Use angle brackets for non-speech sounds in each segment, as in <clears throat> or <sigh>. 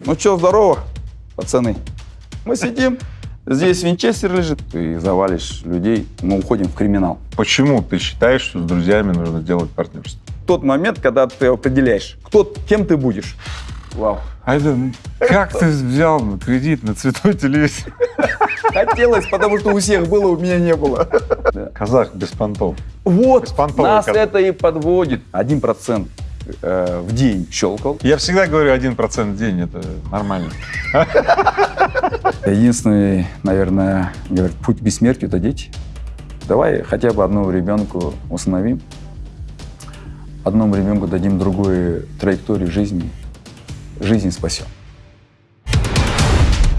Ну что, здорово, пацаны. Мы сидим, здесь винчестер лежит, ты завалишь людей, мы уходим в криминал. Почему ты считаешь, что с друзьями нужно делать партнерство? Тот момент, когда ты определяешь, кто, кем ты будешь. Вау. Айден, как ты взял кредит на цветной телевизор? Хотелось, потому что у всех было, у меня не было. Казах без понтов. Вот, Беспонтовый нас казах. это и подводит. Один процент э, в день щелкал. Я всегда говорю 1% в день, это нормально. Единственный, наверное, говорят, путь к бессмертию – это дети. Давай хотя бы одному ребенку установим, одному ребенку дадим другую траекторию жизни, жизнь спасем.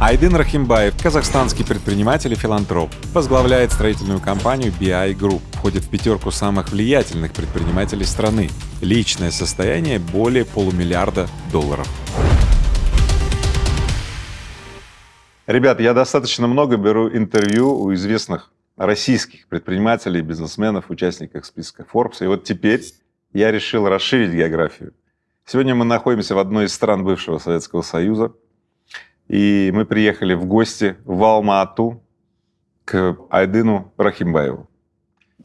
Айдын Рахимбаев, казахстанский предприниматель и филантроп, возглавляет строительную компанию BI Group, входит в пятерку самых влиятельных предпринимателей страны. Личное состояние более полумиллиарда долларов. Ребят, я достаточно много беру интервью у известных российских предпринимателей, бизнесменов, участников списка Forbes. И вот теперь я решил расширить географию. Сегодня мы находимся в одной из стран бывшего Советского Союза. И мы приехали в гости в Алма-Ату к Айдыну Рахимбаеву.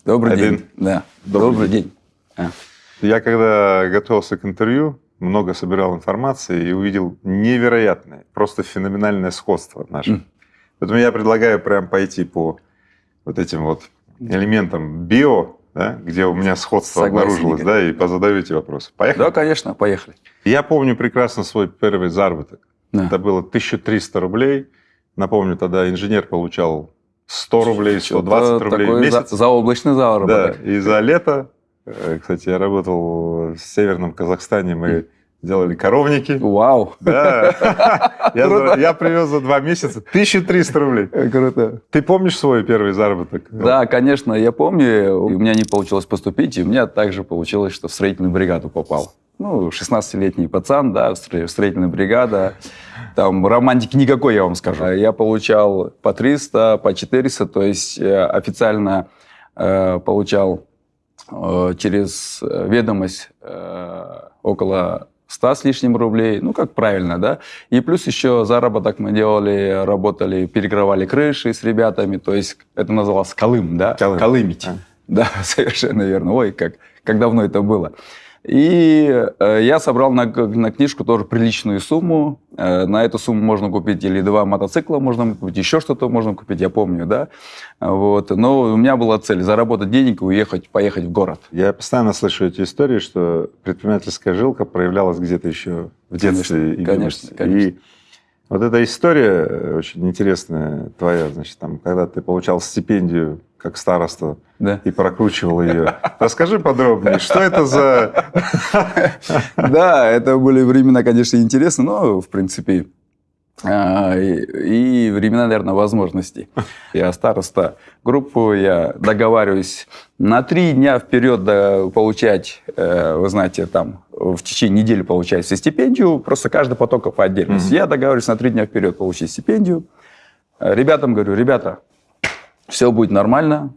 Добрый Айдын. день. Да. Добрый Добрый, день. А. Я когда готовился к интервью, много собирал информации и увидел невероятное, просто феноменальное сходство наше. М. Поэтому я предлагаю прям пойти по вот этим вот элементам био, да, где у меня сходство Согласен, обнаружилось, Игорь. да, и позадаю эти вопросы. Поехали? Да, конечно, поехали. Я помню прекрасно свой первый заработок. Да. Это было 1300 рублей. Напомню, тогда инженер получал 100 рублей, 120 Что-то рублей в месяц. За, заоблачный Да, заработок. и за лето, э, кстати, я работал в Северном Казахстане, мы делали коровники. Вау. Да. <laughs> Я, я привез за два месяца 1300 рублей. Круто. Ты помнишь свой первый заработок? Да, конечно, я помню, у меня не получилось поступить, и у меня также получилось, что в строительную бригаду попал. Ну, 16-летний пацан, да, строительная бригада. Там романтики никакой, я вам скажу. Я получал по 300, по 400, то есть э, официально э, получал э, через э, ведомость э, около 100 с лишним рублей, ну, как правильно, да. И плюс еще заработок мы делали, работали, перекрывали крыши с ребятами, то есть это называлось колым, да, Колым. колымить. А. Да, <laughs> совершенно верно. Ой, как, как давно это было. И э, я собрал на, на книжку тоже приличную сумму. Э, на эту сумму можно купить или два мотоцикла, можно купить, еще что-то можно купить, я помню, да. Вот. Но у меня была цель заработать денег и уехать, поехать в город. Я постоянно слышу эти истории, что предпринимательская жилка проявлялась где-то еще в детстве и Конечно, конечно. И вот эта история э, очень интересная твоя, значит, там, когда ты получал стипендию как староста Да. и прокручивал ее. Расскажи подробнее, что это за... <laughs> Да, это были времена, конечно, интересные, но, в принципе, а, и, времена, наверное, возможностей. Я староста группу, я договариваюсь на три дня вперед получать, э, вы знаете, там, в течение недели получать все стипендию, просто каждый поток по отдельности. Мгм. Я договариваюсь на три дня вперед получить стипендию. Ребятам говорю, ребята, все будет нормально,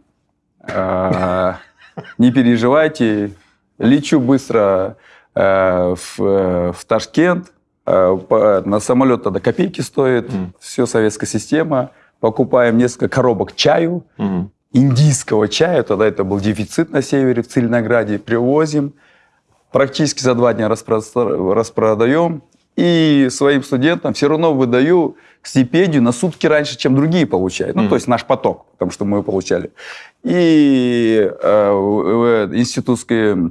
не переживайте, лечу быстро э, в, э, в Ташкент, Э, на самолет тогда копейки стоит, все советская система, покупаем несколько коробок чаю, индийского чая, тогда это был дефицит на севере, в Целинограде, привозим, практически за два дня распро- распродаем, и своим студентам все равно выдаю стипендию на сутки раньше, чем другие получают. Ну, Мгм. то есть наш поток, потому что мы получали. И э, институтская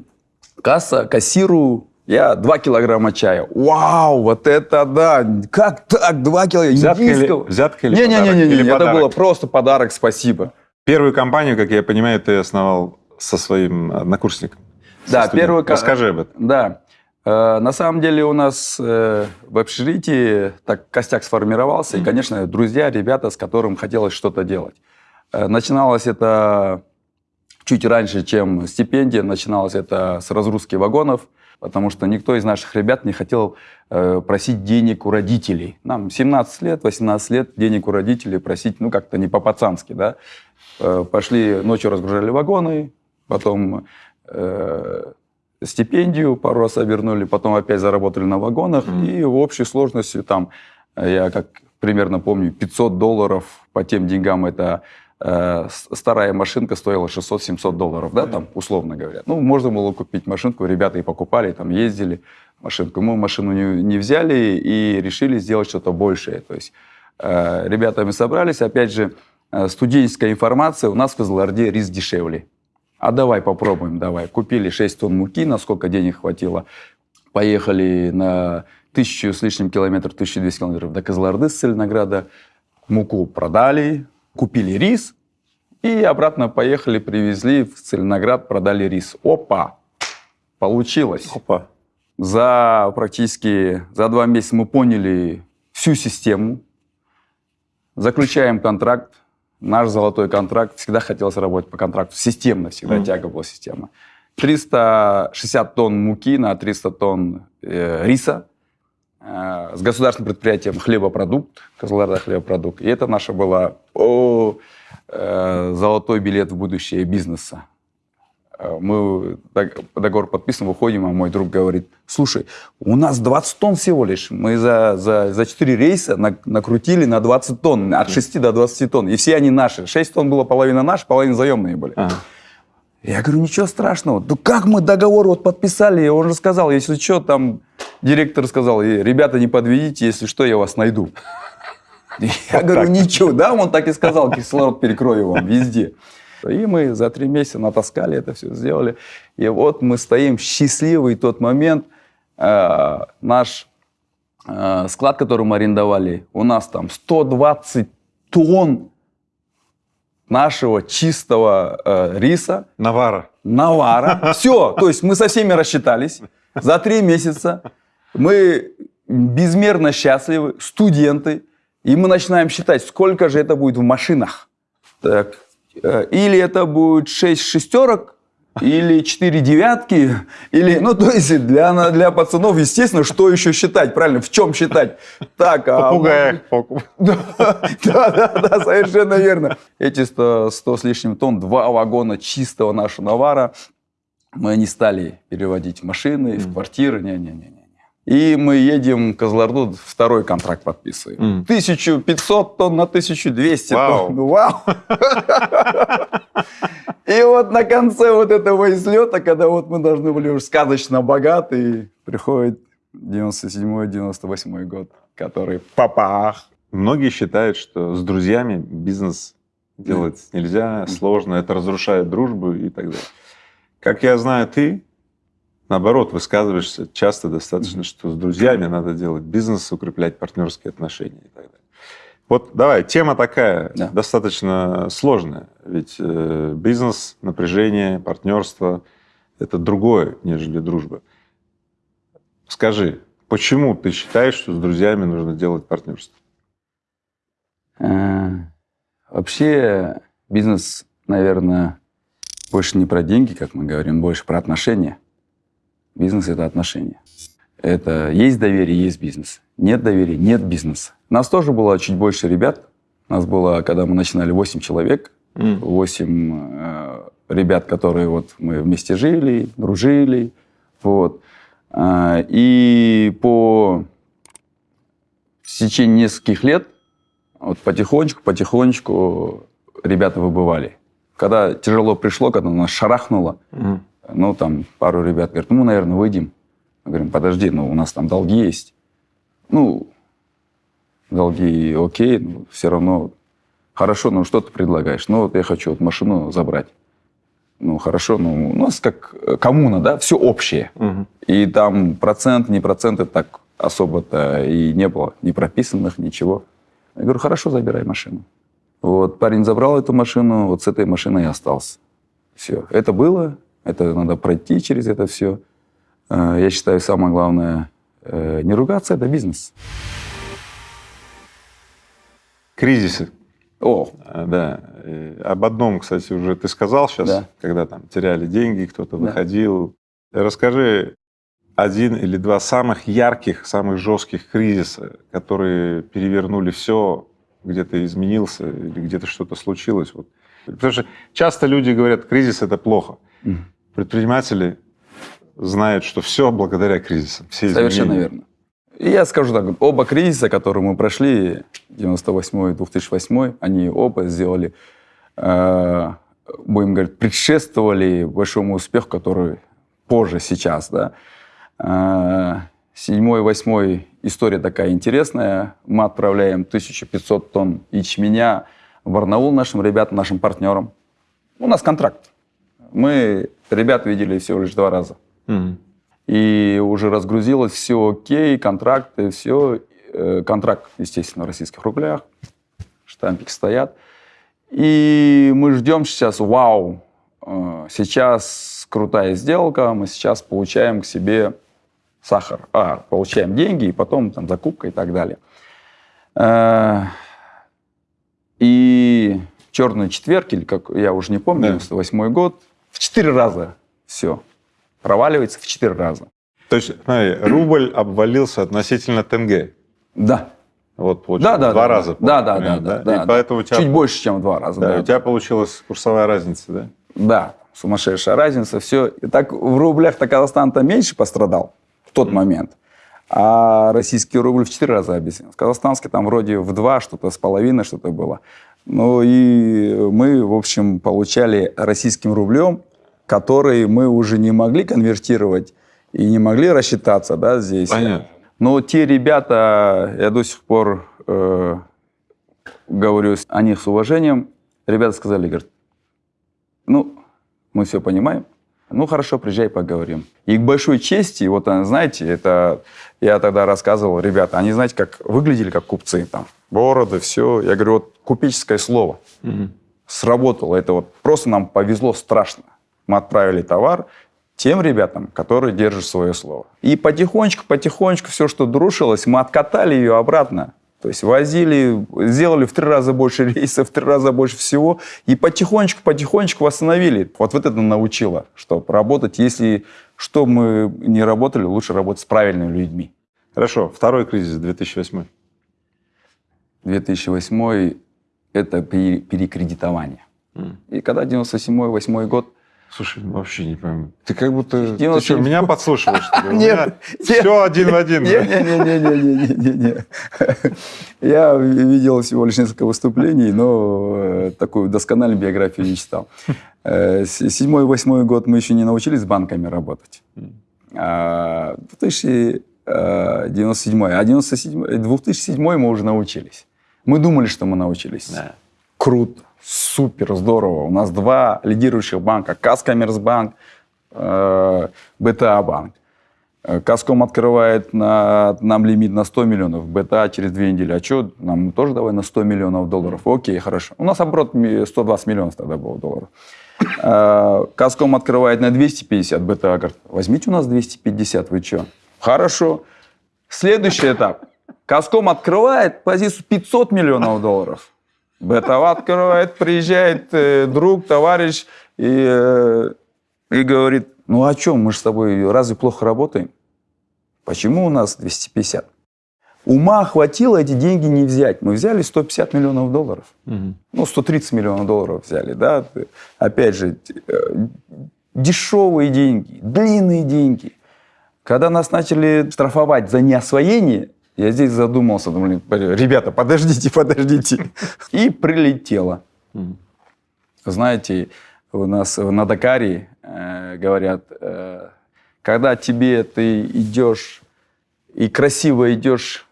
касса, кассиру я 2 килограмма чая. Вау, вот это да! Как так? 2 килограмма Взятка или, индийского? взятка или подарок? Не-не-не, Или это подарок? было просто подарок, спасибо. Первую компанию, как я понимаю, ты основал со своим однокурсником. Да, студентом. первую Расскажи об этом. Да. Э, На самом деле у нас э, в общежитии так костяк сформировался, и, конечно, друзья, ребята, с которым хотелось что-то делать. Э, Начиналось это чуть раньше, чем стипендия, начиналось это с разгрузки вагонов, потому что никто из наших ребят не хотел э, просить денег у родителей. Нам 17 лет, 18 лет денег у родителей просить, ну, как-то не по-пацански, да. Э, Пошли, ночью разгружали вагоны, потом э, стипендию, пару раз обернули, потом опять заработали на вагонах, Мгм. и в общей сложности там, я как примерно помню, 500 долларов по тем деньгам это э, старая машинка стоила 600-700 долларов, да, там, условно говоря. Ну, можно было купить машинку, ребята и покупали, там, ездили машинку. Мы машину не, не взяли и решили сделать что-то большее. То есть э, ребятами собрались, опять же, э, студенческая информация, у нас в Козларде рис дешевле. А давай попробуем, давай. Купили 6 тонн муки, насколько денег хватило. Поехали на тысячу с лишним километров, 1200 километров до Козларды с Целинограда. Муку продали, купили рис и обратно поехали, привезли в Целиноград, продали рис. Опа! Получилось. Опа. За практически за два месяца мы поняли всю систему, заключаем контракт, наш золотой контракт. Всегда хотелось работать по контракту, системно всегда Мгм. тяга была система. 360 тонн муки на 300 тонн э, риса с государственным предприятием хлебопродукт, Козларда хлебопродукт. И это наша была о, э, золотой билет в будущее бизнеса. Э, Мы дог- договор подписываем, выходим, а мой друг говорит, слушай, у нас 20 тонн всего лишь. Мы за, за, за 4 рейса на- накрутили на 20 тонн, от 6 до 20 тонн. И все они наши. 6 тонн было половина наши, половина заемные были. Ага. Я говорю, ничего страшного. Да как мы договор вот подписали? Он же сказал, если что, там директор сказал, «Э, ребята, не подведите, если что, я вас найду. Я говорю, ничего, да, он так и сказал, кислород перекрою вам везде. И мы за три месяца натаскали это все, сделали. И вот мы стоим счастливый тот момент. Э, Наш э, склад, который мы арендовали, у нас там 120 тонн нашего чистого э, риса, Навара. навара. Все, то есть мы со всеми рассчитались. За три месяца мы безмерно счастливы, студенты, и мы начинаем считать, сколько же это будет в машинах. Так, э, или это будет 6 шестерок, или 4 девятки, или, ну, то есть для, для пацанов, естественно, что еще считать, правильно, в чем считать? Так, а Попугаях. <laughs> да, да, да, да, совершенно верно. Эти 100, 100 с лишним тонн, два вагона чистого нашего навара, мы не стали переводить в машины, в квартиры, не-не-не. И мы едем в Козларду, второй контракт подписываем. Мгм. 1500 тонн на 1200 Вау. тонн. Ну, Вау! <laughs> И вот на конце вот этого излета, когда вот мы должны были уже сказочно богаты, приходит 97-98 год, который папах. Многие считают, что с друзьями бизнес делать нельзя, сложно, это разрушает дружбу и так далее. Как я знаю, ты, наоборот, высказываешься часто достаточно, что с друзьями надо делать бизнес, укреплять партнерские отношения и так далее. Вот давай, тема такая, Да. достаточно сложная. Ведь э, бизнес, напряжение, партнерство – это другое, нежели дружба. Скажи, почему ты считаешь, что с друзьями нужно делать партнерство? Э, Вообще бизнес, наверное, больше не про деньги, как мы говорим, больше про отношения. Бизнес – это отношения. Это есть доверие, есть бизнес. Нет доверия, нет бизнеса. Нас тоже было чуть больше ребят. Нас было, когда мы начинали, 8 человек. 8 э, ребят, которые вот мы вместе жили, дружили. Вот. А, И по в течение нескольких лет вот потихонечку, потихонечку ребята выбывали. Когда тяжело пришло, когда нас шарахнуло, Мгм. Ну, там пару ребят говорят, ну, мы, наверное, выйдем. Мы говорим, подожди, ну, у нас там долги есть. Ну, долги окей, но все равно хорошо, ну, что ты предлагаешь? Ну, вот я хочу вот машину забрать. Ну, хорошо, ну, у нас как э, коммуна, да, все общее. Мгм. И там процент, не проценты так особо-то и не было, ни прописанных, ничего. Я говорю, хорошо, забирай машину. Вот парень забрал эту машину, вот с этой машиной и остался. Все. Это было, это надо пройти через это все. Э, Я считаю, самое главное, э, не ругаться, это бизнес. Кризисы. О, А, Да. Э, Об одном, кстати, уже ты сказал сейчас, Да. когда там теряли деньги, кто-то Да. выходил. Расскажи один или два самых ярких, самых жестких кризиса, которые перевернули все, где-то изменился или где-то что-то случилось. Вот. Потому что часто люди говорят, кризис это плохо. Мгм. Предприниматели знают, что все благодаря кризисам. Все Совершенно верно. И я скажу так, оба кризиса, которые мы прошли, 98 и 2008, они оба сделали, э, будем говорить, предшествовали большому успеху, который позже, сейчас, да. Э, Седьмой, восьмой история такая интересная. Мы отправляем 1500 тонн ячменя в Барнаул нашим ребятам, нашим партнерам. У нас контракт. Мы ребят видели всего лишь два раза. Мгм. И уже разгрузилось все окей, контракты, все. Э, Контракт, естественно, в российских рублях. Штампики стоят. И мы ждем сейчас, вау, э, сейчас крутая сделка, мы сейчас получаем к себе сахар. А, получаем деньги, и потом там закупка и так далее. Э, И черный четверг, или как я уже не помню, Да. 98 год, в четыре раза все проваливается в четыре раза. То есть, смотри, рубль обвалился относительно тенге. Да. Вот, получается, Да, да, два да, раза. Да, да, да, да, да, И да. поэтому у тебя, Чуть больше, чем в два раза. да, Да, у тебя получилась курсовая разница, да? Да, сумасшедшая разница, все. И так в рублях-то Казахстан-то меньше пострадал в тот момент. А российский рубль в четыре раза обесценился. Казахстанский там вроде в два, что-то с половиной, что-то было. Ну и мы, в общем, получали российским рублем, который мы уже не могли конвертировать и не могли рассчитаться да, здесь. Понятно. Но те ребята, я до сих пор э, говорю о них с уважением, ребята сказали, говорят, ну, мы все понимаем, ну, хорошо, приезжай, поговорим. И к большой чести, вот, э, знаете, это я тогда рассказывал, ребята, они, знаете, как выглядели как купцы, там, бороды, все. Я говорю, вот купеческое слово сработало. Это вот просто нам повезло страшно. Мы отправили товар тем ребятам, которые держат свое слово. И потихонечку, потихонечку все, что друшилось, мы откатали ее обратно. То есть возили, сделали в три раза больше <laughs> рейсов, в три раза больше всего, и потихонечку, потихонечку восстановили. Вот, вот это научило, что работать, если что мы не работали, лучше работать с правильными людьми. Хорошо, второй кризис 2008. 2008 это пере- перекредитование. И когда 97-8 год, Слушай, ну, вообще не пойму. Ты как будто... Ты 97. что, меня подслушиваешь, что <laughs> Нет, нет. Все один в один. да? Не-не-не-не-не-не. <laughs> Я видел всего лишь несколько выступлений, но э, такую доскональную биографию не читал. Э, Седьмой, восьмой год мы еще не научились с банками работать. А 2097, а 97, 2007 мы уже научились. Мы думали, что мы научились. Круто, супер, здорово. У нас два лидирующих банка. Казкоммерцбанк, э, БТА банк. Э, Казком открывает на, нам лимит на 100 миллионов, БТА через две недели. А что, нам тоже давай на 100 миллионов долларов. Окей, хорошо. У нас оборот ми- 120 миллионов тогда было долларов. Э, Казком открывает на 250, БТА говорит, возьмите у нас 250, вы что? Хорошо. Следующий этап. Казком открывает позицию 500 миллионов долларов. БТА открывает, приезжает э, друг, товарищ и, э, и говорит, ну о чем, мы же с тобой разве плохо работаем? Почему у нас 250? Ума хватило эти деньги не взять. Мы взяли 150 миллионов долларов. Ну, 130 миллионов долларов взяли, да. Опять же, э, дешевые деньги, длинные деньги. Когда нас начали штрафовать за неосвоение, я здесь задумался, думаю, ребята, подождите, <laughs> подождите. И прилетело. Знаете, у нас на Дакаре э, говорят, э, когда тебе ты идешь и красиво идешь,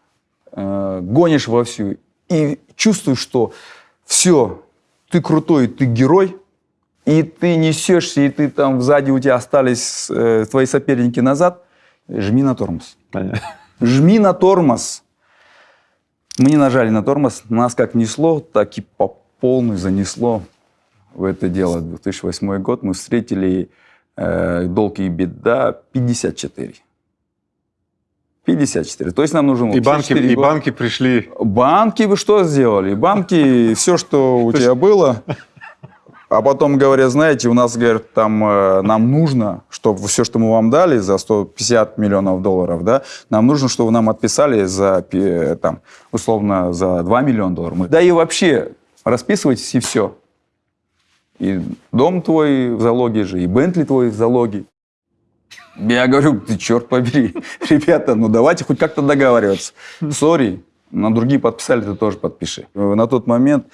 э, гонишь вовсю и чувствуешь, что все, ты крутой, ты герой, и ты несешься, и ты там сзади у тебя остались э, твои соперники назад, жми на тормоз. Понятно. Жми на тормоз. Мы не нажали на тормоз, нас как несло, так и по полной занесло в это дело. 2008 год мы встретили э, долг и беда 54. 54. То есть нам нужен И банки, 54 и банки пришли... Банки вы что сделали? Банки, все, что у тебя было, а потом говорят, знаете, у нас, говорят, там э, нам нужно, чтобы все, что мы вам дали за 150 миллионов долларов, да, нам нужно, чтобы вы нам отписали за, пи- там, условно, за 2 миллиона долларов. Да и вообще, расписывайтесь и все. И дом твой в залоге же, и Бентли твой в залоге. Я говорю, ты черт побери, <laughs> ребята, ну давайте хоть как-то договариваться. Сори, на другие подписали, ты тоже подпиши. На тот момент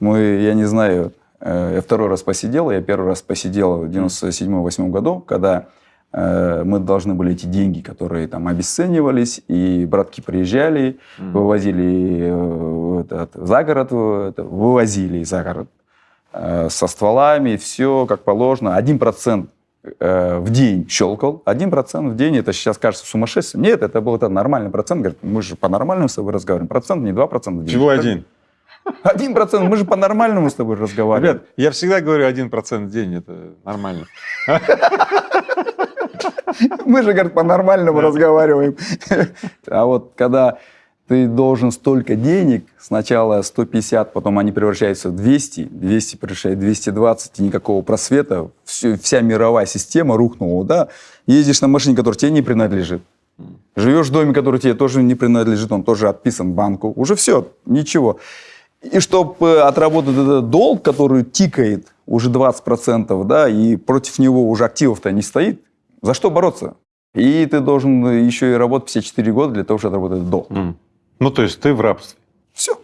мы, я не знаю, э, я второй раз посидел, я первый раз посидел в 97-8 году, когда э, мы должны были эти деньги, которые там обесценивались, и братки приезжали, вывозили э, этот, за город, это, вывозили за город со стволами, все как положено. Один процент Э, в день щелкал, один процент в день, это сейчас кажется сумасшествием. Нет, это был это нормальный процент. Говорит, мы же по-нормальному с тобой разговариваем. Процент, не два процента. Чего один? Один процент, мы же по-нормальному с тобой разговариваем. Ребят, я всегда говорю один процент в день, это нормально. Мы же, говорит, по-нормальному разговариваем. А вот когда ты должен столько денег, сначала 150, потом они превращаются в 200, 200 превращается в 220, и никакого просвета, все, вся мировая система рухнула, да? Ездишь на машине, которая тебе не принадлежит. Живешь в доме, который тебе тоже не принадлежит, он тоже отписан банку. Уже все, ничего. И чтобы отработать этот долг, который тикает уже 20%, да, и против него уже активов-то не стоит, за что бороться? И ты должен еще и работать 54 года для того, чтобы отработать долг. Mm. Ну, то есть ты в рабстве. Все.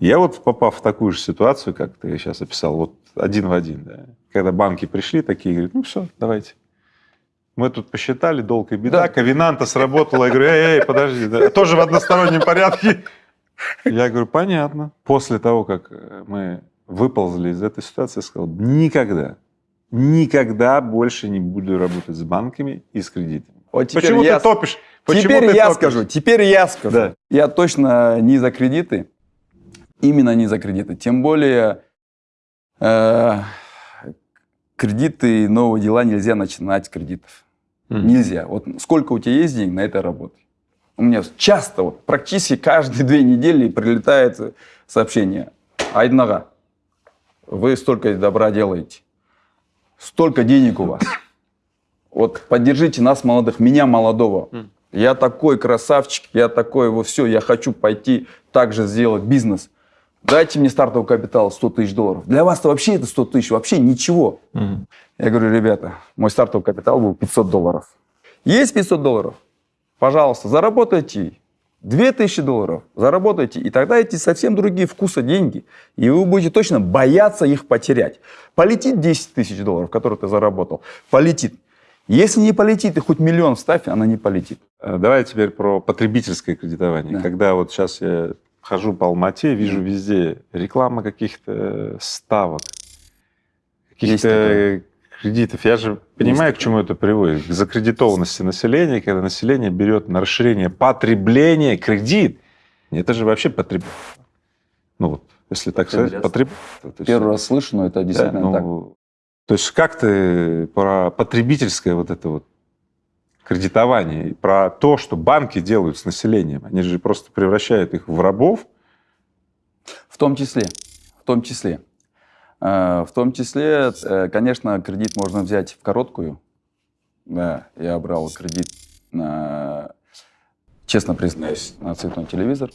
Я вот попав в такую же ситуацию, как ты сейчас описал, вот один в один, да, когда банки пришли такие, говорят, ну все, давайте. Мы тут посчитали, долг и беда, да. ковенанта сработала. Я говорю, эй, эй, подожди, да, тоже в одностороннем порядке. Я говорю, понятно. После того, как мы выползли из этой ситуации, я сказал, никогда, никогда больше не буду работать с банками и с кредитами. Вот Почему я... ты топишь? Почему теперь я топишь? скажу, теперь я скажу. Да. Я точно не за кредиты, именно не за кредиты. Тем более э, кредиты, новые дела нельзя начинать с кредитов. Mm. Нельзя. Вот сколько у тебя есть денег, на это работай. У меня часто, вот, практически каждые <laughs> две недели прилетает сообщение. Айднага, вы столько добра делаете, столько денег у вас. Вот поддержите нас, молодых, меня, молодого. Я такой красавчик, я такой, вот все, я хочу пойти также сделать бизнес. Дайте мне стартовый капитал 100 тысяч долларов. Для вас-то вообще это 100 тысяч, вообще ничего. Угу. Я говорю, ребята, мой стартовый капитал был 500 долларов. Есть 500 долларов? Пожалуйста, заработайте 2000 долларов, заработайте, и тогда эти совсем другие вкусы деньги, и вы будете точно бояться их потерять. Полетит 10 тысяч долларов, которые ты заработал, полетит. Если не полетит, и хоть миллион вставь, она не полетит. Э, давай теперь про потребительское кредитование. Да. Когда вот сейчас я хожу по Алмате, вижу везде реклама каких-то ставок, каких-то кредитов. Я же понимаю, к чему это приводит. К закредитованности населения, когда население берет на расширение потребления кредит. Это же вообще потреб... Ну вот, если так сказать, потреб... Первый раз слышу, но это действительно да, ну, так. То есть как ты про потребительское вот это вот кредитование, про то, что банки делают с населением, они же просто превращают их в рабов? В том числе, в том числе. Э, в том числе, э, конечно, кредит можно взять в короткую. Да, я брал кредит на, честно признаюсь, на цветной телевизор.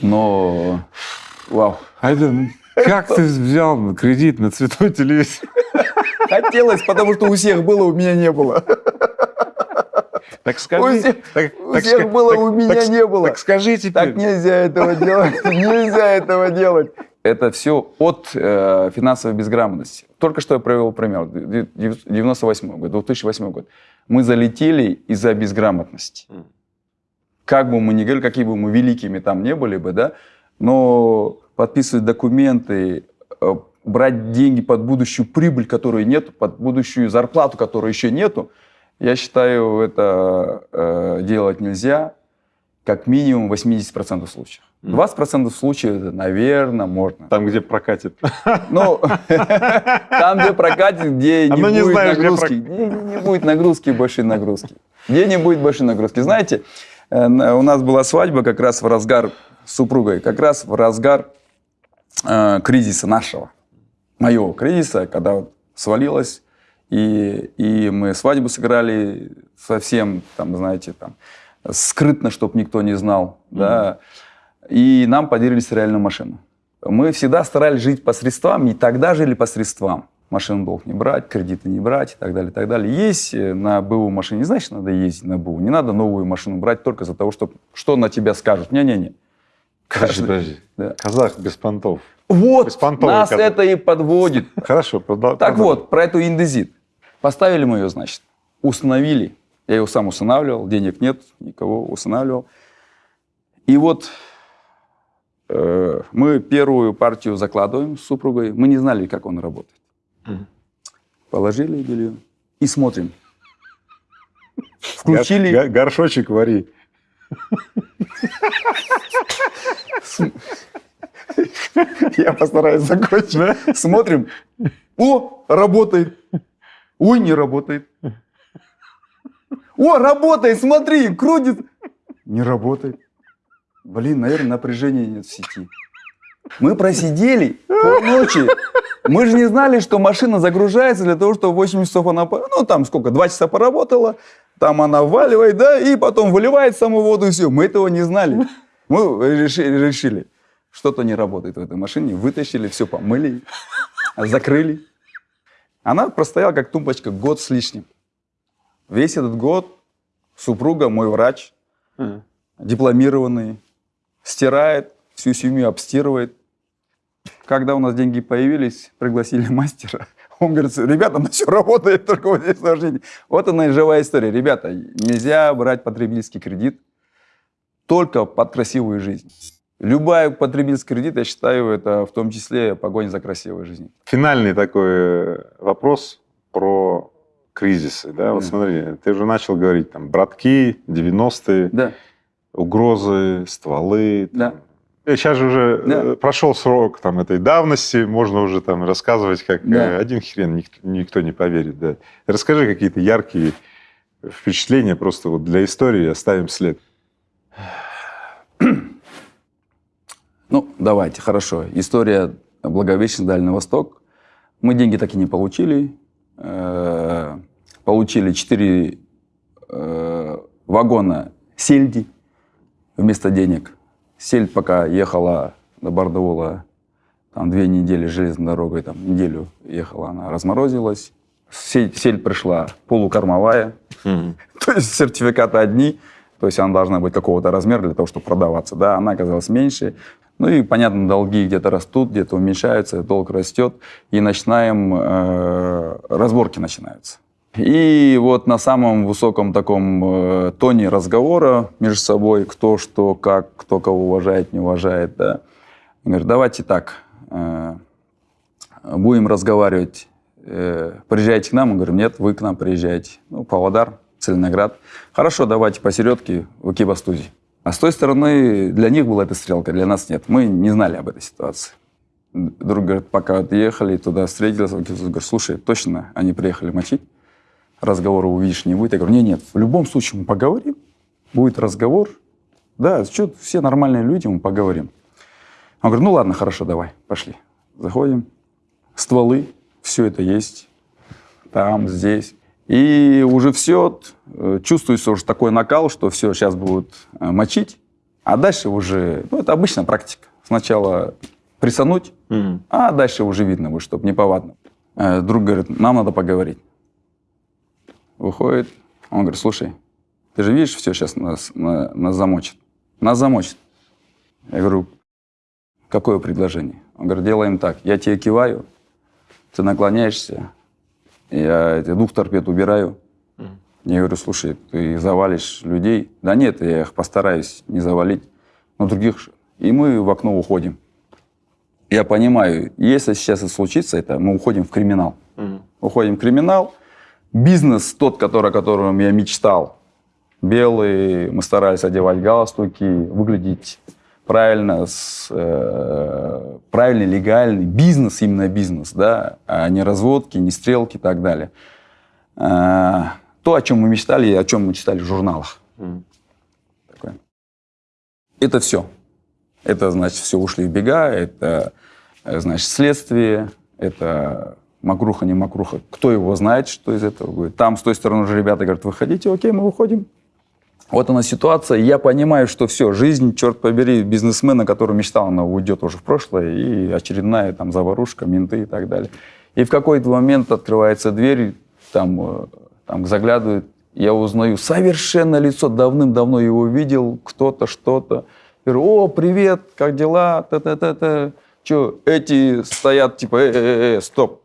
Но, вау. А это как ты взял кредит на цветной телевизор? Хотелось, потому что у всех было, у меня не было. Так скажи. У всех, так, у так, всех было, так, у меня так, не было. Так скажи теперь. Так нельзя этого делать. Нельзя этого делать. Это все от э, финансовой безграмотности. Только что я провел пример. 98 год, 2008 год. Мы залетели из-за безграмотности. Как бы мы ни говорили, какие бы мы великими там не были бы, да, но подписывать документы, э, брать деньги под будущую прибыль, которой нет, под будущую зарплату, которой еще нету, я считаю, это э, делать нельзя, как минимум 80% случаев. 20% случаев, наверное, можно. Там, где прокатит. Ну, <laughs> там, где прокатит, где не будет нагрузки. Не будет нагрузки, большой нагрузки. Где не будет большой нагрузки. Знаете, э, у нас была свадьба как раз в разгар с супругой, как раз в разгар э, кризиса нашего, моего кризиса, когда свалилось, и, и мы свадьбу сыграли совсем, там, знаете, там, скрытно, чтобы никто не знал, mm-hmm. да, и нам подарили стиральную машину. Мы всегда старались жить по средствам, и тогда жили по средствам. машину долг не брать, кредиты не брать и так далее, и так далее. Есть э, на БУ машине, не значит, надо ездить на БУ. Не надо новую машину брать только за того, что, что на тебя скажут. Не-не-не. Подожди, подожди. Да. Казах без понтов. Вот, Беспонтовый нас казах. это и подводит. Хорошо. продол- Так вот, про эту индезит. Поставили мы ее, значит, установили. Я ее сам устанавливал, денег нет, никого устанавливал. И вот э, мы первую партию закладываем с супругой. Мы не знали, как он работает. Мгм. Положили белье и смотрим. Гор- Включили, га- Горшочек вари. я постараюсь закончить. Смотрим. О, работает. Ой, не работает. О, работает, смотри, крутит. Не работает. Блин, наверное, напряжения нет в сети. Мы просидели полночи. Мы же не знали, что машина загружается для того, чтобы 8 часов она... Ну, там сколько, 2 часа поработала, там она вваливает, да, и потом выливает саму воду, и все. Мы этого не знали. Мы решили, решили что-то не работает в этой машине, вытащили, все помыли, закрыли. Она простояла как тумбочка год с лишним. Весь этот год супруга, мой врач, дипломированный, стирает, всю семью обстирывает. Когда у нас деньги появились, пригласили <laughs> мастера. Он говорит, ребята, ну все работает, только вот здесь сложнее. Вот она и живая история. Ребята, нельзя брать потребительский кредит только под красивую жизнь. Любая потребительский кредит, я считаю, это в том числе погоня за красивой жизнью. Финальный такой э, вопрос про кризисы. Да? Вот Да. смотри, ты уже начал говорить, там, братки, 90-е, Да, угрозы, стволы. Да. там. Э, Сейчас же уже Да. э, прошел срок там, этой давности, можно уже там рассказывать, как Да. э, один хрен, никто, никто не поверит. Да. Расскажи какие-то яркие впечатления, просто вот для истории оставим след. Ну, давайте, хорошо. История Благовещен, Дальний Восток. Мы деньги так и не получили. Э, Получили 4 вагона сельди вместо денег. Сельдь пока ехала до Бардаула, там две недели железной дорогой, там неделю ехала, она разморозилась. Сельдь, сельдь пришла полукормовая, <laughs> то есть сертификаты одни, то есть она должна быть какого-то размера для того, чтобы продаваться. Да, она оказалась меньше. Ну и, понятно, долги где-то растут, где-то уменьшаются, долг растет, и начинаем, э, разборки начинаются. И вот на самом высоком таком э, тоне разговора между собой, кто что, как, кто кого уважает, не уважает, да, говорит, давайте так, э, будем разговаривать, э, приезжайте к нам, мы говорим, нет, вы к нам приезжаете. Ну, Павлодар, Целиноград. Хорошо, давайте посередке в Экибастузе. А с той стороны для них была эта стрелка, для нас нет. Мы не знали об этой ситуации. Друг говорит, пока отъехали, туда встретились, говорит, слушай, точно они приехали мочить? Разговора увидишь не будет. Я говорю, нет, нет, в любом случае мы поговорим, будет разговор. Да, что, все нормальные люди, мы поговорим. Он говорит, ну ладно, хорошо, давай, пошли. Заходим, стволы, все это есть, там, здесь. И уже все, э, чувствуется уже такой накал, что все, сейчас будут э, мочить, а дальше уже, ну это обычная практика. Сначала присануть, а дальше уже видно будет, чтобы неповадно. Э, Друг говорит, нам надо поговорить. Выходит, он говорит, слушай, ты же видишь, все сейчас нас, на- нас замочит. Нас замочит. Я говорю, какое предложение? Он говорит, делаем так, я тебе киваю, ты наклоняешься, я эти двух торпед убираю. Я говорю, слушай, ты завалишь людей. Да нет, я их постараюсь не завалить, но других... И мы в окно уходим. Я понимаю, если сейчас и случится это, мы уходим в криминал. Уходим в криминал. Бизнес тот, который, о котором я мечтал, белый, мы старались одевать галстуки, выглядеть правильно, с, э, правильный, легальный бизнес, именно бизнес, да, а не разводки, не стрелки и так далее. А, то, о чем мы мечтали, и о чем мы читали в журналах. Такое. Это все. Это, значит, все ушли в бега, это, э, значит, следствие, это макруха, не макруха. Кто его знает, что из этого будет. Там с той стороны уже ребята говорят, выходите, окей, мы выходим. Вот она ситуация. Я понимаю, что все, жизнь, черт побери, бизнесмена, который мечтал, она уйдет уже в прошлое, и очередная там заварушка, менты и так далее. И в какой-то момент открывается дверь, там, э, там заглядывает, я узнаю совершенно лицо, давным-давно его видел, кто-то, что-то. Говорю, о, привет, как дела? Та-та-та-та. Че, эти стоят, типа, э, э, э, стоп,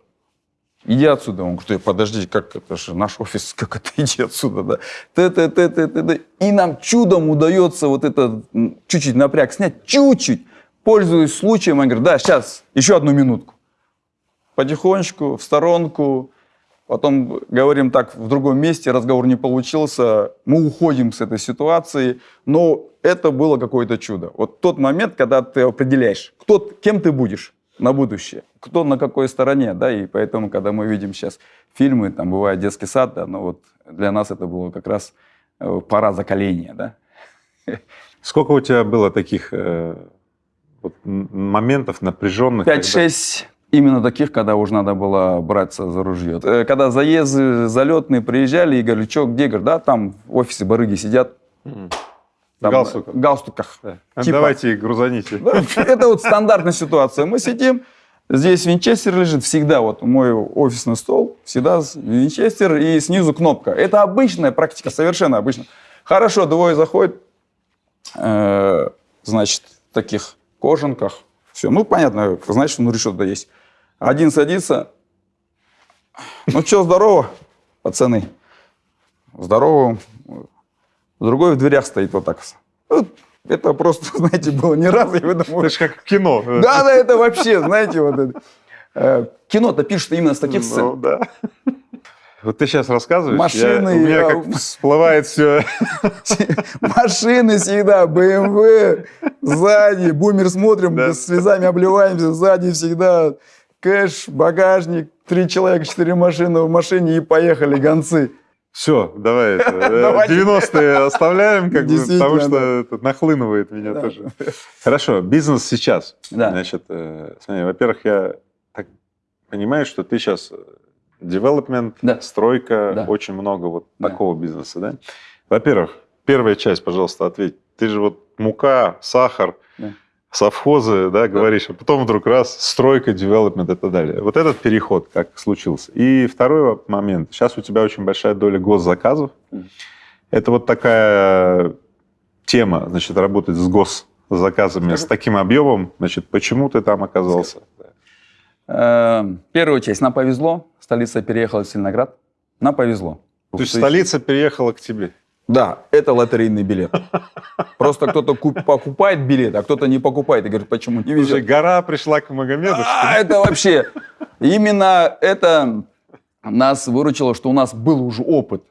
иди отсюда. Он говорит, подожди, как это же наш офис, <laughs> как это, иди отсюда, да. Т -т -т. И нам чудом удается вот это чуть-чуть напряг снять, чуть-чуть. Пользуясь случаем, он говорит, да, сейчас, еще одну минутку. Потихонечку, в сторонку, Потом говорим так, в другом месте разговор не получился, мы уходим с этой ситуации, но это было какое-то чудо. Вот тот момент, когда ты определяешь, кто, кем ты будешь на будущее, кто на какой стороне, да, и поэтому, когда мы видим сейчас фильмы, там бывает детский сад, да, ну вот для нас это было как раз э, пора закаления, да. Сколько у тебя было таких э, вот, моментов напряженных? 5-6 Именно таких, когда уже надо было браться за ружье. Э, когда заезды залетные приезжали и говорили, что, где, говорю, да, там в офисе барыги сидят. Там, в галстуках. галстуках. Да. Типа. Давайте их грузаните. Это вот стандартная ситуация. Мы сидим, здесь винчестер лежит, всегда вот мой офисный стол, всегда винчестер и снизу кнопка. Это обычная практика, совершенно обычная. Хорошо, двое заходят, э, значит, в таких кожанках, все, ну, понятно, значит, внутри что-то есть. Один садится. Ну что, здорово, пацаны. Здорово. Другой в дверях стоит вот так. Это просто, <laughs> знаете, было не раз, и вы думаете... Это же как кино. Да, да, это вообще, знаете, вот это. Э, кино-то пишут именно с таких сцен. Ну, да. Вот ты сейчас рассказываешь, Машины, я, у меня как <laughs> всплывает все. Машины всегда, BMW, сзади, бумер смотрим, да. слезами обливаемся, сзади всегда кэш, багажник, три человека, четыре машины в машине и поехали гонцы. Все, давай, 90-е <laughs> оставляем, как бы, потому что это нахлынывает меня да. тоже. Хорошо, бизнес сейчас. Да. Значит, э, смотри, во-первых, я так понимаю, что ты сейчас development, да. стройка, да. очень много вот да. такого бизнеса, да? Во-первых, первая часть, пожалуйста, ответь. Ты же вот мука, сахар, да совхозы, да, говоришь, а потом вдруг раз, стройка, девелопмент и так далее. Вот этот переход как случился. И второй момент. Сейчас у тебя очень большая доля госзаказов. Это вот такая тема, значит, работать с госзаказами, с таким объемом. Значит, почему ты там оказался? Эм, первую часть. Нам повезло. Столица переехала в Сильноград. Нам повезло. То есть столица переехала к тебе? Да, это лотерейный билет. Просто кто-то покупает билет, а кто-то не покупает и говорит, почему не везет. гора пришла к Магомеду. А, это вообще, именно это нас выручило, что у нас был уже опыт.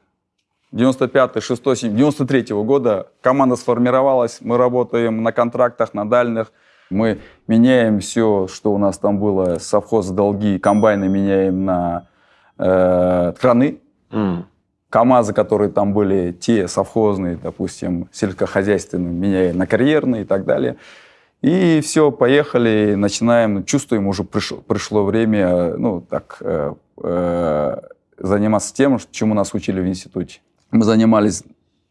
95 6 7 93 -го года команда сформировалась, мы работаем на контрактах, на дальних. Мы меняем все, что у нас там было, совхоз, долги, комбайны меняем на э, краны. Mm. КАМАЗы, которые там были, те совхозные, допустим, сельскохозяйственные, меняли на карьерные и так далее. И все, поехали, начинаем, чувствуем, уже пришло, пришло время, ну, так, э, э, заниматься тем, чему нас учили в институте. Мы занимались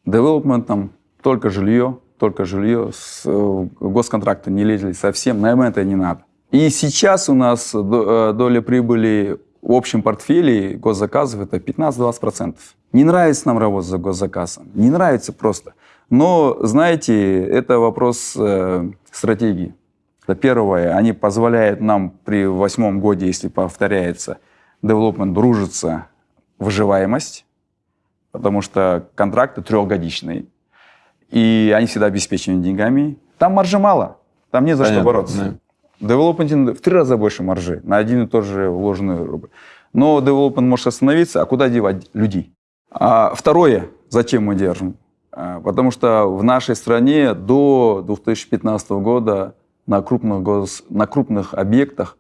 девелопментом, только жилье, только жилье, с э, госконтракта не лезли совсем, нам это не надо. И сейчас у нас э, доля прибыли в общем портфеле госзаказов это 15-20%. Не нравится нам работать за госзаказом, не нравится просто. Но, знаете, это вопрос э, стратегии. Это первое, они позволяют нам при восьмом годе, если повторяется, development дружится выживаемость, потому что контракты трехгодичные, и они всегда обеспечены деньгами. Там маржи мало, там не за Понятно, что бороться. Да. Девелопмент в три раза больше маржи на один и тот же вложенный рубль. Но девелопмент может остановиться, а куда девать людей? А второе, зачем мы держим? А, потому что в нашей стране до 2015 года на крупных, гос... на крупных объектах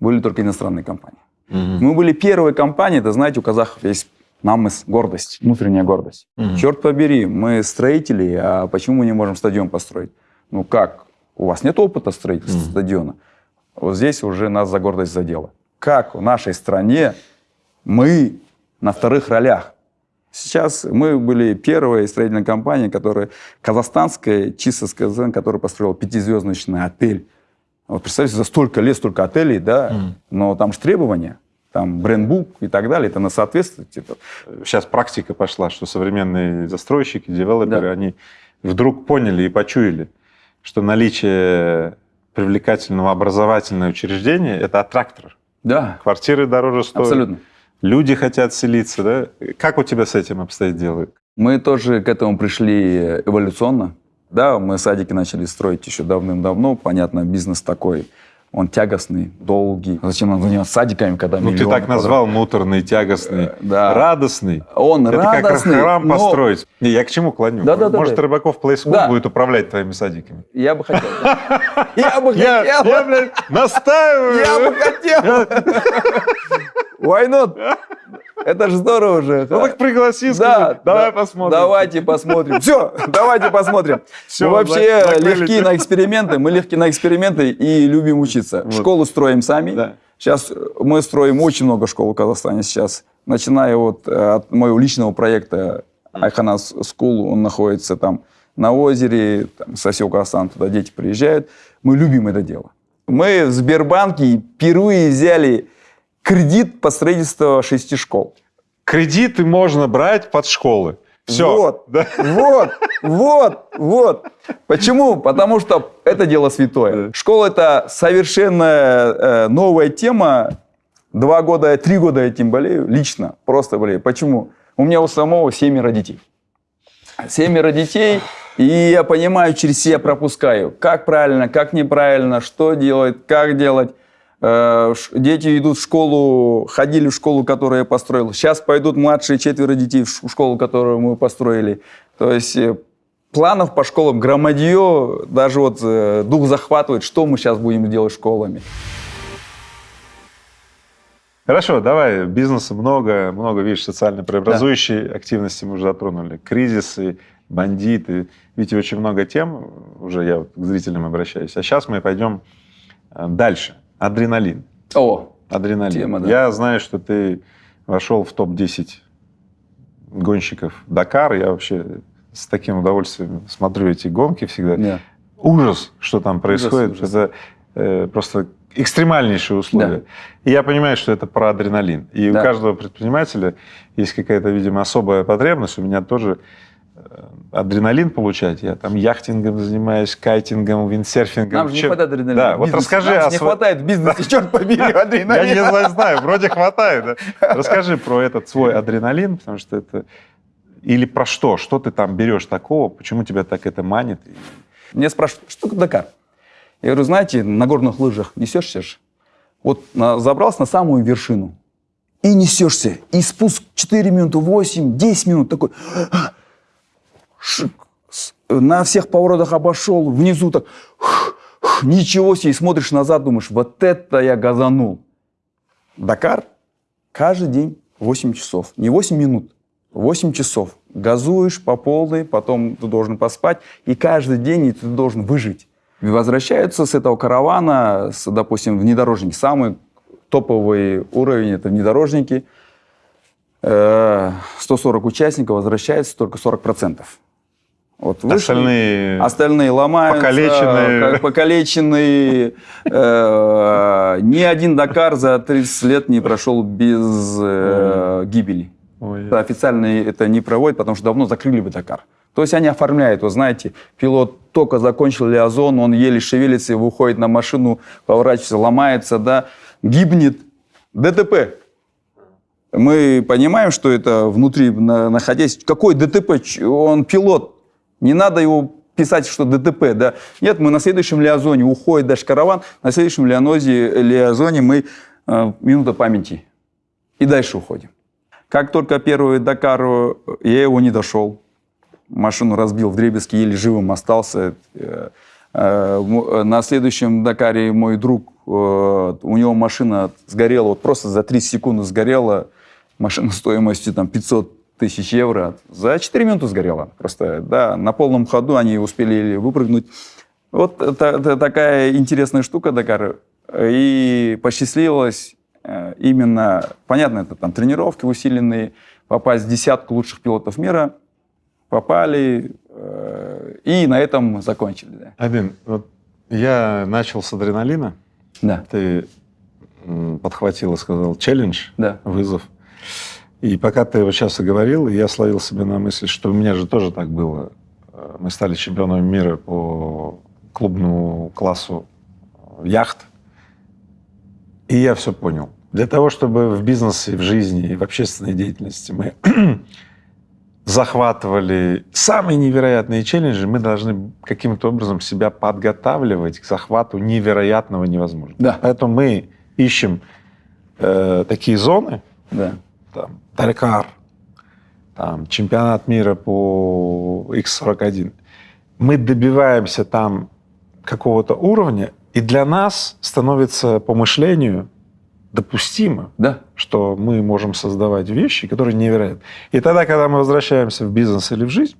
были только иностранные компании. Угу. Мы были первой компанией, это знаете, у казахов есть намыс, гордость, внутренняя гордость. Угу. Черт побери, мы строители, а почему мы не можем стадион построить? Ну как? У вас нет опыта строительства угу. стадиона. Вот здесь уже нас за гордость задело. Как в нашей стране мы на вторых ролях? Сейчас мы были первой строительной компанией, которая, казахстанская, чисто сказан, которая построила пятизвездочный отель. Вот представьте, за столько лет столько отелей, да, mm. но там же требования. там брендбук и так далее, это на соответствует. Типа. Сейчас практика пошла, что современные застройщики, девелоперы, Да. они вдруг поняли и почуяли, что наличие привлекательного образовательного учреждения – это аттрактор. Да, Квартиры дороже стоят, абсолютно. люди хотят селиться. Да? Как у тебя с этим обстоит дело? Мы тоже к этому пришли эволюционно. Да, мы садики начали строить еще давным-давно. Понятно, бизнес такой, он тягостный, долгий. Зачем нам заниматься садиками, когда Ну, ты так назвал муторный, тягостный, Э, да. радостный. Он Это радостный, как храм но построить. Не, я к чему клоню? Да-да-да-да. Может, Рыбаков Плейскул Да. будет управлять твоими садиками? Я бы хотел. да. <laughs> Я бы хотел. я, блядь, настаиваю. Я бы хотел. Why not? Это же здорово же. Ну так пригласи, Да, скажи, давай да, посмотрим. Давайте посмотрим. Все, давайте посмотрим. Всё, мы вообще зак- закрыли легки тему. на эксперименты, мы легки на эксперименты и любим учиться. Вот. Школу строим сами. Да. Сейчас мы строим очень много школ в Казахстане сейчас. Начиная вот э, от моего личного проекта Айханас School, он находится там на озере, там, со всего Казахстана туда дети приезжают. Мы любим это дело. Мы в Сбербанке впервые взяли кредит по строительству шести школ. Кредиты можно брать под школы. Все. Вот, Да. вот, вот, вот. Почему? Потому что это дело святое. Школа это совершенно э, новая тема. Два года, три года этим болею, лично, просто болею. Почему? У меня у самого семеро детей. Семеро детей, и я понимаю, через себя пропускаю, как правильно, как неправильно, что делать, как делать. Э, Дети идут в школу, ходили в школу, которую я построил. Сейчас пойдут младшие четверо детей в школу, которую мы построили. То есть э, планов по школам громадье, даже вот э, дух захватывает, что мы сейчас будем делать школами. Хорошо, давай. Бизнеса много, много, видишь, социально преобразующей активности мы уже затронули. Кризисы, бандиты. Видите, очень много тем, уже я к зрителям обращаюсь. А сейчас мы пойдем дальше. Адреналин. О, Адреналин. Тема, да. Я знаю, что ты вошел в топ-10 гонщиков Дакар. Я вообще с таким удовольствием смотрю эти гонки всегда. да. Ужас, что там происходит. ужас. Это э, просто экстремальнейшие условия. И я понимаю, что это про адреналин. И у Да. каждого предпринимателя есть какая-то, видимо, особая потребность. У меня тоже адреналин получать. Я там яхтингом занимаюсь, кайтингом, виндсерфингом. Нам же не Чем- хватает адреналина. Да, вот расскажи Нам о не хватает в бизнесе, черт побери, <laughs> Я адреналина. не знаю, вроде хватает. <laughs> Расскажи про этот свой адреналин, потому что это... Или про что? Что ты там берешь такого? Почему тебя так это манит? Меня спрашивают, что Дакар? Я говорю, знаете, на горных лыжах несешься же. Вот забрался на самую вершину. И несешься. И спуск 4 минуты, 8, 10 минут. Такой... На всех поворотах обошел. Внизу так... Ничего себе. И смотришь назад, думаешь, вот это я газанул. Дакар каждый день 8 часов. Не 8 минут, 8 часов. Газуешь по полной, потом ты должен поспать, и каждый день и ты должен выжить. Возвращаются с этого каравана, с, допустим, внедорожники. Самый топовый уровень – это внедорожники. Э, 140 участников, возвращается только 40%. Вот вышли. Остальные... Остальные ломаются, Покалеченные. <laughs> покалеченные. Э, Ни один Дакар за 30 лет не прошел без э, гибели. Официально это не проводят, потому что давно закрыли бы Дакар. То есть они оформляют, вы знаете, пилот только закончил лиазон, он еле шевелится, выходит на машину, поворачивается, ломается, да, гибнет. ДТП. Мы понимаем, что это внутри, на- находясь... Какой ДТП? Он пилот. Не надо его писать, что ДТП, да. Нет, мы на следующем лиазоне, уходит даже караван, на следующем лианозе, лиазоне мы э, минута памяти. И дальше уходим. Как только первый Дакар, я его не дошел. Машину разбил в дребезги, еле живым остался. Э, э, На следующем Дакаре мой друг, э, у него машина сгорела, вот просто за 30 секунд сгорела. Машина стоимостью там 500 тысяч евро. За 4 минуты сгорела. Просто, да, на полном ходу они успели выпрыгнуть. Вот это, это такая интересная штука Дакар. И посчастливилось э, именно, понятно, это там тренировки усиленные, попасть в десятку лучших пилотов мира. Попали э, и на этом закончили. Да. Адин, вот я начал с адреналина. Да. Ты подхватил и сказал челлендж, Да. вызов. И пока ты вот сейчас и говорил, я словил себе на мысли, что у меня же тоже так было. Э, Мы стали чемпионами мира по клубному классу яхт. И я все понял. Для того, чтобы в бизнесе, в жизни и в общественной деятельности мы <clears throat> захватывали самые невероятные челленджи, мы должны каким-то образом себя подготавливать к захвату невероятного невозможного. Да. Поэтому мы ищем э, такие зоны, Да. Там, Дакар, там, чемпионат мира по X41. Мы добиваемся там какого-то уровня, и для нас становится по мышлению допустимо, Да. что мы можем создавать вещи, которые невероятны. И тогда, когда мы возвращаемся в бизнес или в жизнь,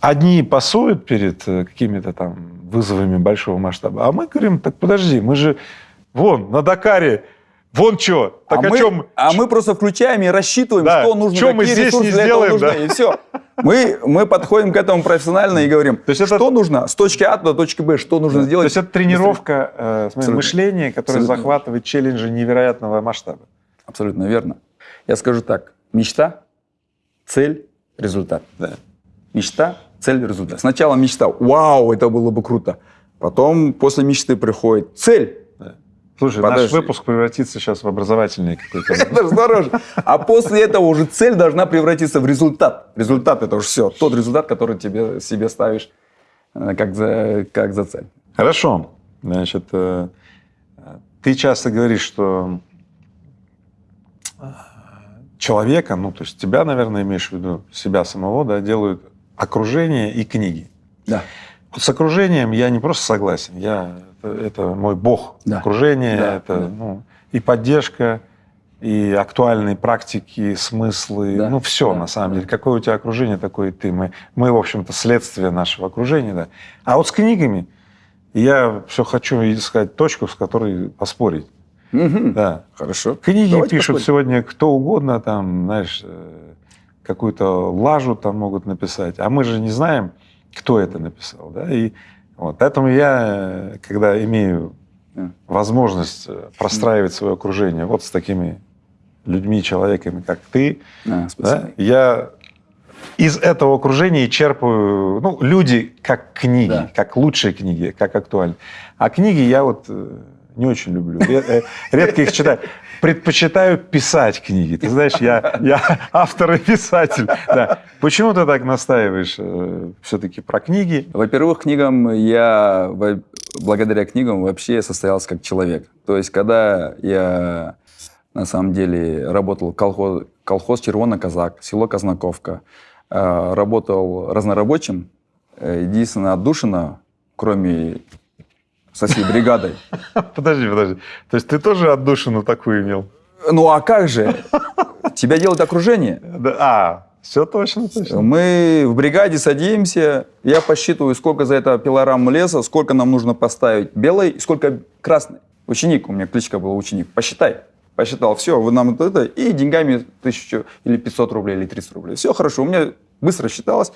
одни пасуют перед э, какими-то там вызовами большого масштаба, а мы говорим, так подожди, мы же вон на Дакаре, вон что, так а, о мы, чем? а мы просто включаем и рассчитываем, Да. что нужно, Чё мы какие здесь ресурсы не для этого сделаем, нужны, да? и все. Мы, мы подходим к этому профессионально и говорим, То есть это- что нужно с точки А до точки Б, что нужно То сделать. есть это тренировка э, Абсолютно. мышления, которое Абсолютно. захватывает челленджи невероятного масштаба. Абсолютно верно. Я скажу так. Мечта, цель, результат. Да. Мечта, цель, результат. Сначала мечта. Вау, это было бы круто. Потом после мечты приходит цель. Слушай, Подожди. наш выпуск превратится сейчас в образовательный какой-то. <laughs> Это же дороже. А после этого уже цель должна превратиться в результат. Результат это уже все. Тот результат, который тебе себе ставишь э, как за, как за цель. Хорошо. Значит, э, ты часто говоришь, что э, человека, ну, то есть тебя, наверное, имеешь в виду, себя самого, да, делают окружение и книги. Да. Вот с окружением я не просто согласен, я, это, мой бог. Да. Окружение, Да, это да. ну, и поддержка, и актуальные практики, смыслы, Да, ну все да, на самом да. деле. Какое у тебя окружение, такое и ты. Мы, мы, в общем-то, следствие нашего окружения. Да. А вот с книгами я все хочу искать точку, с которой поспорить. Мгм. Да. Хорошо. Книги Давайте пишут поспорим. сегодня кто угодно, там, знаешь, э, какую-то лажу там могут написать, а мы же не знаем, кто это написал, да, и вот, поэтому я, когда имею возможность э, простраивать свое окружение вот с такими людьми, человеками, как ты, А, да, я из этого окружения черпаю, ну, люди как книги, Да. как лучшие книги, как актуальные. А книги я вот э, не очень люблю, э, редко их читаю. Предпочитаю писать книги. Ты знаешь, я, я автор и писатель. Да. Почему ты так настаиваешь все-таки про книги? Во-первых, книгам я, благодаря книгам вообще состоялся как человек. То есть, когда я на самом деле работал колхоз, колхоз Червона Казак, село Казнаковка, э, работал разнорабочим, э, единственное отдушина, кроме со всей бригадой. <laughs> Подожди, подожди. То есть ты тоже отдушину такую имел? Ну а как же? Тебя делает окружение. Да, а, все точно, точно. Мы в бригаде садимся, я посчитываю, сколько за это пилорам леса, сколько нам нужно поставить белой, сколько красной. Ученик, у меня кличка была ученик, посчитай. Посчитал, все, вы нам вот это, и деньгами тысячу или 500 рублей, или 300 рублей. Все хорошо, у меня быстро считалось.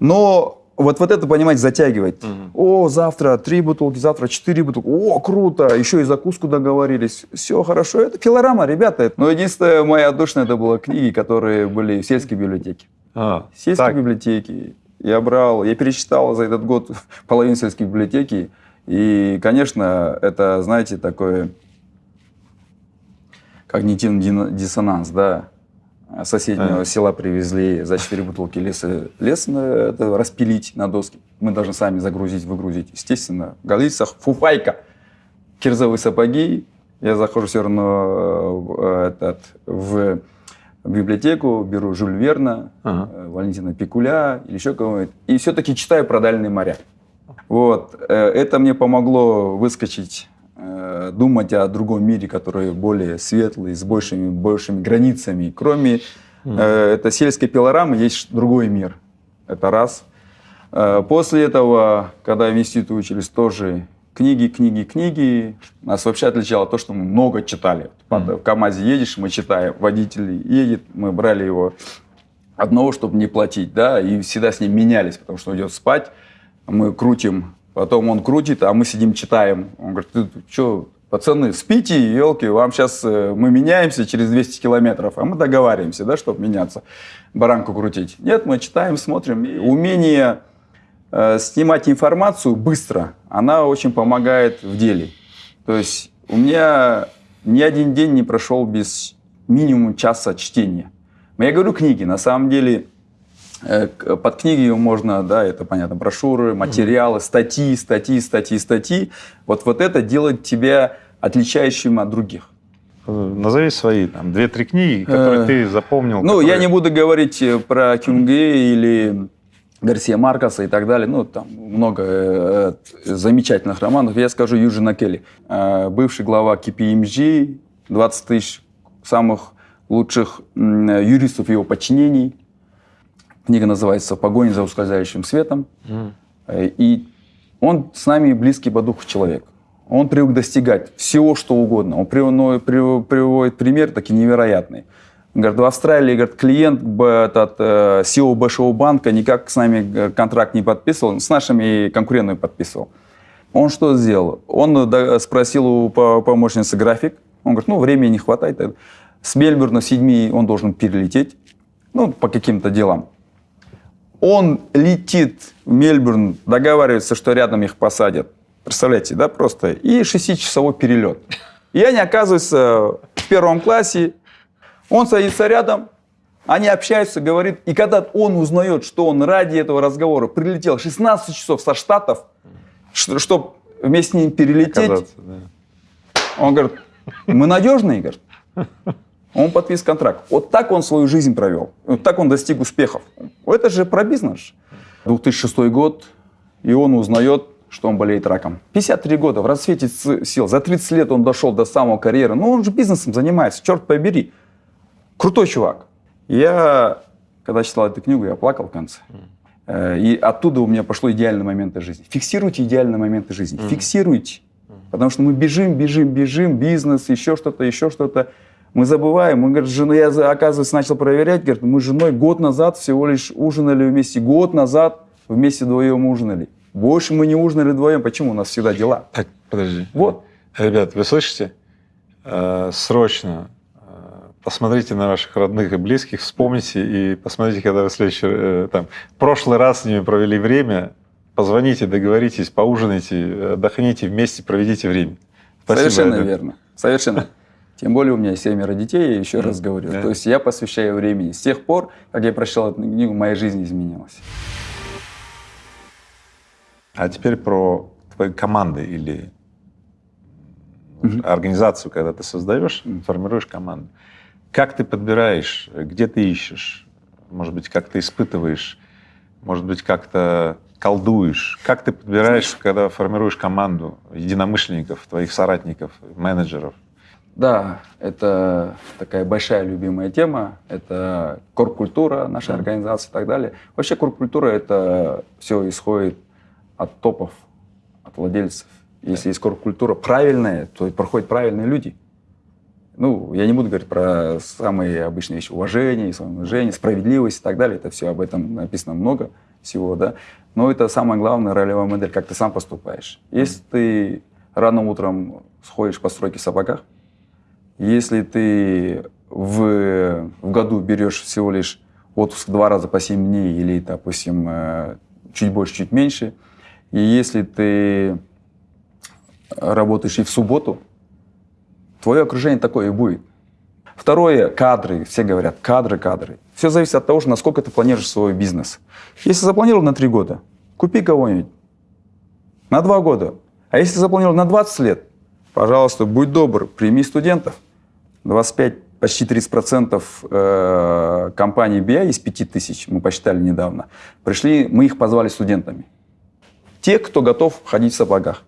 Но вот, вот это, понимаете, затягивать. О, завтра три бутылки, завтра четыре бутылки. О, круто, еще и закуску договорились. Все хорошо, это пилорама, ребята. Но единственное, моя отдушина, это было книги, которые были в сельской библиотеке. А, Сельские так. библиотеки. Я брал, я перечитал за этот год <laughs> половину сельской библиотеки. И, конечно, это, знаете, такое когнитивный диссонанс, да. С Соседнего Ага. села привезли за 4 бутылки леса. Лес на- это распилить на доски. Мы должны сами загрузить, выгрузить. Естественно, в галицах фуфайка, кирзовые сапоги. Я захожу все равно э, в, этот, в библиотеку, беру Жюль Верна, Ага. э, Валентина Пикуля или еще кого-нибудь. И все-таки читаю про дальние моря. Вот. э, Это мне помогло выскочить, э, думать о другом мире, который более светлый, с большими, большими границами. Кроме э, этой сельской пилорамы есть другой мир. Это раз. Э, После этого, когда в институте учились, тоже книги, книги, книги. Нас вообще отличало то, что мы много читали. Под- В КАМАЗе едешь, мы читаем. Водитель едет, мы брали его одного, чтобы не платить, да, и всегда с ним менялись, потому что идет спать, мы крутим, потом он крутит, а мы сидим читаем. Он говорит, ты что, Пацаны, спите, елки, вам сейчас мы меняемся через 200 километров, а мы договариваемся, да, чтобы меняться, баранку крутить. Нет, мы читаем, смотрим. И умение э, снимать информацию быстро, она очень помогает в деле. То есть у меня ни один день не прошел без минимум часа чтения. Я говорю книги, на самом деле э, под книги можно, да, это понятно, брошюры, материалы, статьи, статьи, статьи, статьи. Вот, вот это делает тебя отличающим от других. Назови свои там две-три книги, которые э, ты запомнил. Ну, которые... я не буду говорить э, про Кюнге или Гарсия Маркоса и так далее. Ну, там много э, замечательных романов. Я скажу Юджина Келли, э, бывший глава KPMG, 20 тысяч самых лучших э, юристов его подчинений. Книга называется «Погоня за ускользающим светом». Mm. Э, и он с нами близкий по духу человек. Он привык достигать всего, что угодно. Он приводит пример такие невероятный. Говорит, в Австралии говорит, клиент этот, э, SEO большого банка никак с нами э, контракт не подписывал, с нашими конкурентами подписывал. Он что сделал? Он спросил у помощницы график. Он говорит, ну, времени не хватает. С Мельбурна в седьми он должен перелететь, ну, по каким-то делам. Он летит в Мельбурн, договаривается, что рядом их посадят. Представляете, да, просто. И шестичасовой перелет. И они оказываются в первом классе, он садится рядом, они общаются, говорит, и когда он узнает, что он ради этого разговора прилетел 16 часов со Штатов, чтобы вместе с ним перелететь, да. он говорит, мы надежные, говорит. Он подписал контракт. Вот так он свою жизнь провел. Вот так он достиг успехов. Это же про бизнес. 2006 год, и он узнает, что он болеет раком. 53 года, в расцвете сил. За 30 лет он дошел до самого карьеры. Ну, он же бизнесом занимается, черт побери. Крутой чувак. Я, когда читал эту книгу, я плакал в конце. Mm. И оттуда у меня пошло идеальные моменты жизни. Фиксируйте идеальные моменты жизни. Фиксируйте. Потому что мы бежим, бежим, бежим, бизнес, еще что-то, еще что-то. Мы забываем. Мы, говорит, жена, я, оказывается, начал проверять, говорит, мы с женой год назад всего лишь ужинали вместе. Год назад вместе вдвоем ужинали. Больше мы не ужинали вдвоем. Почему? У нас всегда дела. Так, подожди. Вот. Ребят, вы слышите? Э, срочно посмотрите на ваших родных и близких, вспомните и посмотрите, когда вы следующий, э, там, прошлый раз с ними провели время, позвоните, договоритесь, поужинайте, отдохните вместе, проведите время. Спасибо, Совершенно это. верно. Совершенно. Тем более у меня семеро детей, я еще mm. раз говорю. Yeah. То есть я посвящаю времени. С тех пор, как я прочитал эту книгу, моя жизнь изменилась. А теперь про твои команды или mm-hmm. организацию, когда ты создаешь, mm-hmm. формируешь команду. Как ты подбираешь, где ты ищешь? Может быть, как ты испытываешь? Может быть, как-то колдуешь? Как ты подбираешь, Знаешь, когда формируешь команду единомышленников, твоих соратников, менеджеров? Да, это такая большая любимая тема. Это корп-культура нашей организации и так далее. Вообще корп-культура — это все исходит от топов, от владельцев. Если есть корп-культура правильная, то проходят правильные люди — ну, я не буду говорить про самые обычные вещи, уважение, самоуважение, справедливость и так далее. Это все об этом написано много всего, да. Но это самая главная ролевая модель, как ты сам поступаешь. Если ты рано утром сходишь по стройке в сапогах, если ты в, в году берешь всего лишь отпуск два раза по 7 дней или, допустим, э, чуть больше, чуть меньше, и если ты работаешь и в субботу, твое окружение такое и будет. Второе, кадры. Все говорят, кадры, кадры. Все зависит от того, насколько ты планируешь свой бизнес. Если запланировал на три года, купи кого-нибудь. На два года. А если запланировал на 20 лет, пожалуйста, будь добр, прими студентов. 25, почти 30% э, компаний BI из 5000, мы посчитали недавно, пришли, мы их позвали студентами. Те, кто готов ходить в сапогах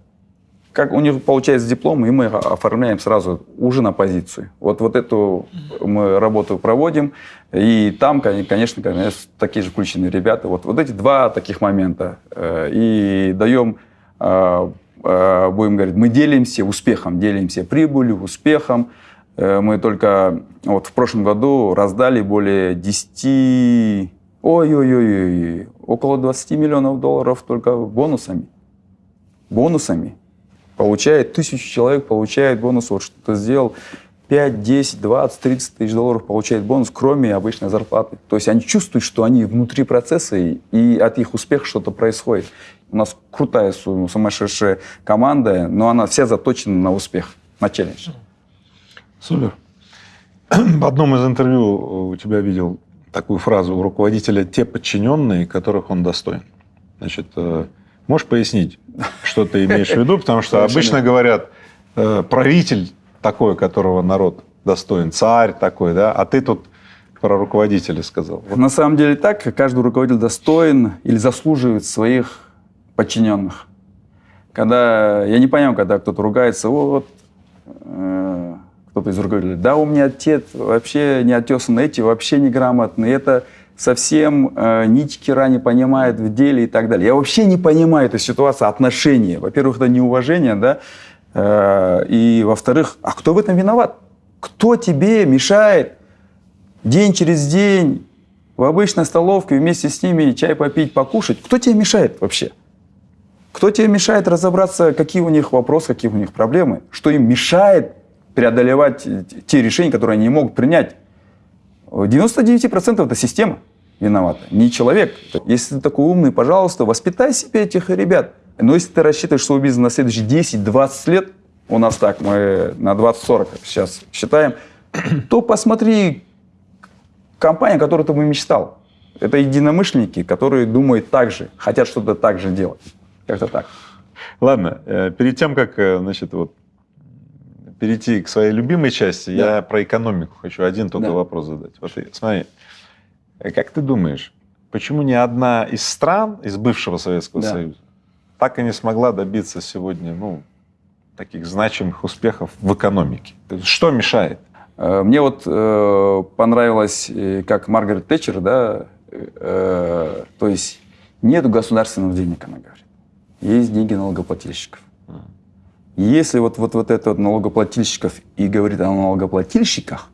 как у них получается диплом, и мы оформляем сразу уже на позицию. Вот, вот эту мы работу проводим, и там, конечно, конечно такие же включенные ребята. Вот, вот эти два таких момента. Э, и даем, э, будем говорить, мы делимся успехом, делимся прибылью, успехом. Мы только вот в прошлом году раздали более 10, ой-ой-ой, около 20 миллионов долларов только бонусами. Бонусами получает, тысячу человек получает бонус, вот что ты сделал, 5, 10, 20, 30 тысяч долларов получает бонус, кроме обычной зарплаты. То есть они чувствуют, что они внутри процесса, и от их успеха что-то происходит. У нас крутая, сумасшедшая команда, но она вся заточена на успех, на челлендж. Супер. <clears throat> В одном из интервью у тебя видел такую фразу у руководителя «те подчиненные, которых он достоин». Значит, э, можешь пояснить, что ты имеешь в виду? Потому что обычно говорят, э, правитель такой, которого народ достоин, царь такой, да, а ты тут про руководителя сказал. Вот. На самом деле так, каждый руководитель достоин или заслуживает своих подчиненных. Когда, я не понимаю, когда кто-то ругается, вот, э, кто-то из руководителей, да, у меня отец вообще не отесан, эти вообще неграмотные, это совсем э, нитики не понимает в деле и так далее. Я вообще не понимаю эту ситуацию, отношения. Во-первых, это неуважение, да, Э, и, во-вторых, а кто в этом виноват? Кто тебе мешает день через день в обычной столовке вместе с ними чай попить, покушать? Кто тебе мешает вообще? Кто тебе мешает разобраться, какие у них вопросы, какие у них проблемы? Что им мешает преодолевать те решения, которые они не могут принять? 99% это система виновата, не человек. Если ты такой умный, пожалуйста, воспитай себе этих ребят. Но если ты рассчитываешь свой бизнес на следующие 10-20 лет, у нас так, мы на 20-40 сейчас считаем, <clears throat> то посмотри компания, которую ты бы мечтал. Это единомышленники, которые думают так же, хотят что-то так же делать. Как-то так. Ладно, э, перед тем, как э, значит, вот, перейти к своей любимой части, да. я про экономику хочу один только да. вопрос задать. Вот смотри, э, как ты думаешь, почему ни одна из стран из бывшего Советского да. Союза так и не смогла добиться сегодня ну, таких значимых успехов в экономике. Что мешает? Э, мне вот э, понравилось, э, как Маргарет Тэтчер, да, э, то есть нет государственных денег, она говорит. Есть деньги налогоплательщиков. Если вот, вот, вот это вот налогоплательщиков и говорит о налогоплательщиках,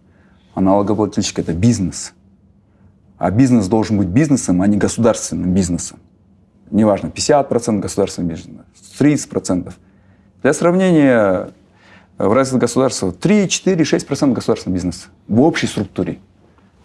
а налогоплательщик – это бизнес. А бизнес должен быть бизнесом, а не государственным бизнесом неважно, 50% государственного бизнеса, 30%. Для сравнения, в развитых государствах 3, 4, 6% государственного бизнеса в общей структуре.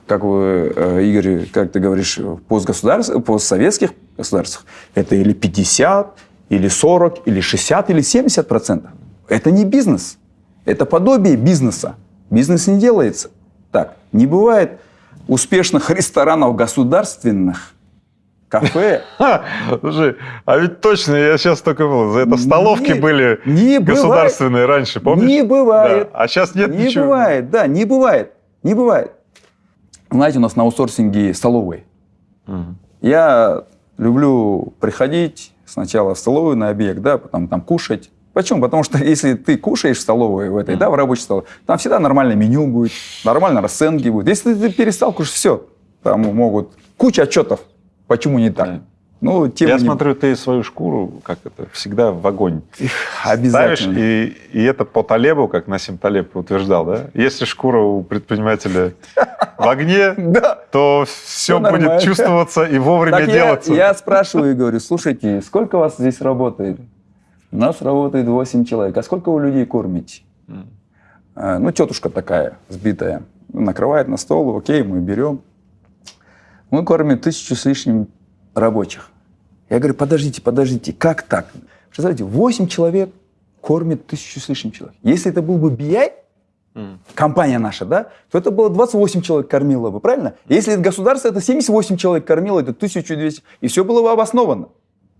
Как вы, э, Игорь, как ты говоришь, в постсоветских государствах это или 50, или 40, или 60, или 70%. Это не бизнес. Это подобие бизнеса. Бизнес не делается. Так, не бывает успешных ресторанов государственных, кафе. <laughs> Слушай, а ведь точно, я сейчас только был, это столовки не, были не государственные бывает. раньше, помнишь? Не бывает. Да. А сейчас нет не ничего. Не бывает, да, не бывает, не бывает. Знаете, у нас на аутсорсинге столовые. Угу. Я люблю приходить сначала в столовую на объект, да, потом там кушать. Почему? Потому что <laughs> если ты кушаешь в столовой в этой, mm. да, в рабочей столовой, там всегда нормальное меню будет, нормально расценки будут. Если ты перестал кушать, все, там могут куча отчетов Почему не так? Ну, тем Я не... смотрю, ты свою шкуру, как это, всегда в огонь Обязательно. ставишь, и, и это по Талебу, как Насим Талеб утверждал, да? Если шкура у предпринимателя в огне, <laughs> то все будет чувствоваться и вовремя делаться. Я спрашиваю и говорю, слушайте, сколько вас здесь работает? У нас работает 8 человек. А сколько вы людей кормите? А, ну, тетушка такая, сбитая, накрывает на стол, окей, мы берем. Мы кормим тысячу с лишним рабочих. Я говорю, подождите, подождите, как так? Представляете, 8 человек кормит тысячу с лишним человек. Если это был бы BI, mm. компания наша, да, то это было 28 человек кормило бы, правильно? Если это государство, это 78 человек кормило, это 1200, и все было бы обосновано.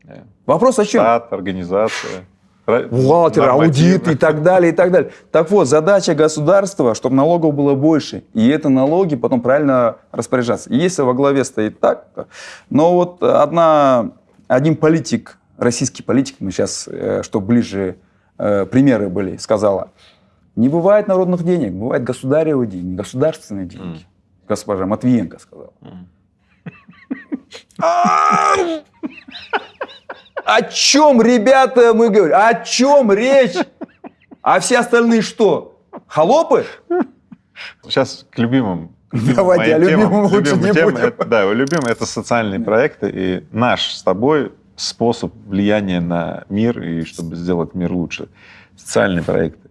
Yeah. Вопрос о чем? Штат, организация бухгалтер, аудит и так далее, и так далее. Так вот, задача государства, чтобы налогов было больше, и это налоги потом правильно распоряжаться. И если во главе стоит так, но вот одна, один политик, российский политик, мы сейчас, э, чтобы ближе э, примеры были, сказала, не бывает народных денег, бывают государевые деньги, государственные деньги. Mm. Госпожа Матвиенко сказала. Mm. О чем, ребята, мы говорим? О чем речь? А все остальные что? Холопы? Сейчас к любимым. Давайте, о любимом лучше не будем. Это, да, любимым это социальные проекты. И наш с тобой способ влияния на мир и чтобы сделать мир лучше. Социальные проекты.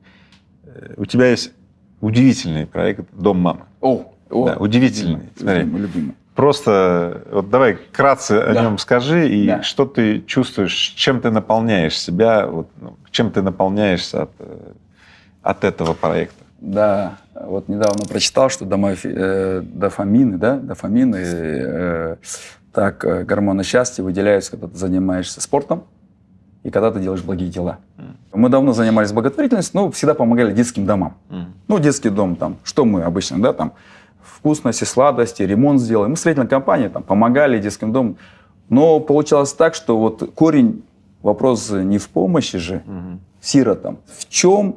Э, у тебя есть удивительный проект «Дом мамы». О, о да, удивительный. Смотри. Любимый, любимый. Просто вот давай вкратце да. о нем скажи, и Да. что ты чувствуешь, чем ты наполняешь себя, вот, ну, чем ты наполняешься от, э, от этого проекта. Да, вот недавно прочитал, что домофи- э, дофамины, да, дофамины, э, так, э, гормоны счастья выделяются, когда ты занимаешься спортом и когда ты делаешь благие дела. Мы давно занимались благотворительностью, но всегда помогали детским домам. Ну, детский дом там, что мы обычно, да, там, вкусности, сладости, ремонт сделаем. Мы строительная компания, там, помогали детским домам. Но получалось так, что вот корень, вопрос не в помощи же сиротам. В чем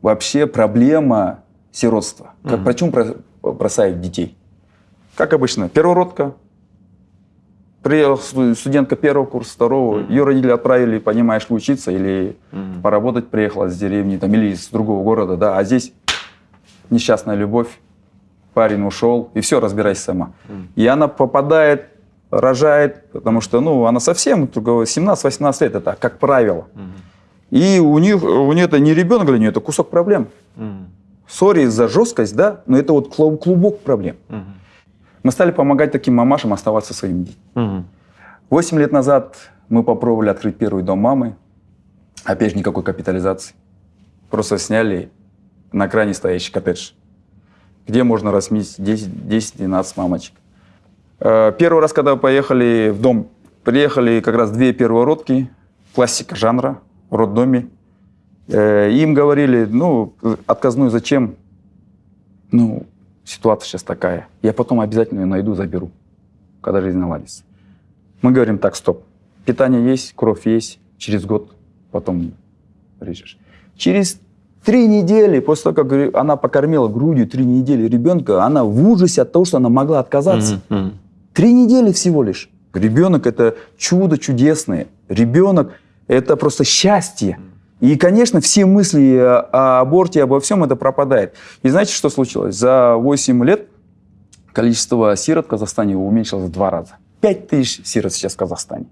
вообще проблема сиротства? Как, Мгм. Почему бро- бросают детей? Как обычно, первородка, приехала сту- студентка первого курса, второго, ее родители отправили, понимаешь, учиться или поработать приехала с деревни там, или из другого города, да, а здесь несчастная любовь, парень ушел, и все, разбирайся сама. И она попадает, рожает, потому что, ну, она совсем, только 17-18 лет, это как правило. И у них, у нее это не ребенок для нее, это кусок проблем. Сори за жесткость, да, но это вот клу- клубок проблем. Мы стали помогать таким мамашам оставаться своими детьми. Восемь лет назад мы попробовали открыть первый дом мамы. Опять же, никакой капитализации. Просто сняли на кране стоящий коттедж, где можно разместить 10-12 мамочек. Э, Первый раз, когда поехали в дом, приехали как раз две первородки, классика жанра, в роддоме. Э, Им говорили, ну, отказную зачем? Ну, ситуация сейчас такая. Я потом обязательно ее найду, заберу, когда жизнь наладится. Мы говорим, так, стоп. Питание есть, кровь есть, через год потом режешь. Через три недели, после того, как она покормила грудью три недели ребенка, она в ужасе от того, что она могла отказаться. Три недели всего лишь. Ребенок – это чудо чудесное. Ребенок – это просто счастье. И, конечно, все мысли о о аборте, обо всем это пропадает. И знаете, что случилось? За 8 лет количество сирот в Казахстане уменьшилось в два раза. 5 тысяч сирот сейчас в Казахстане.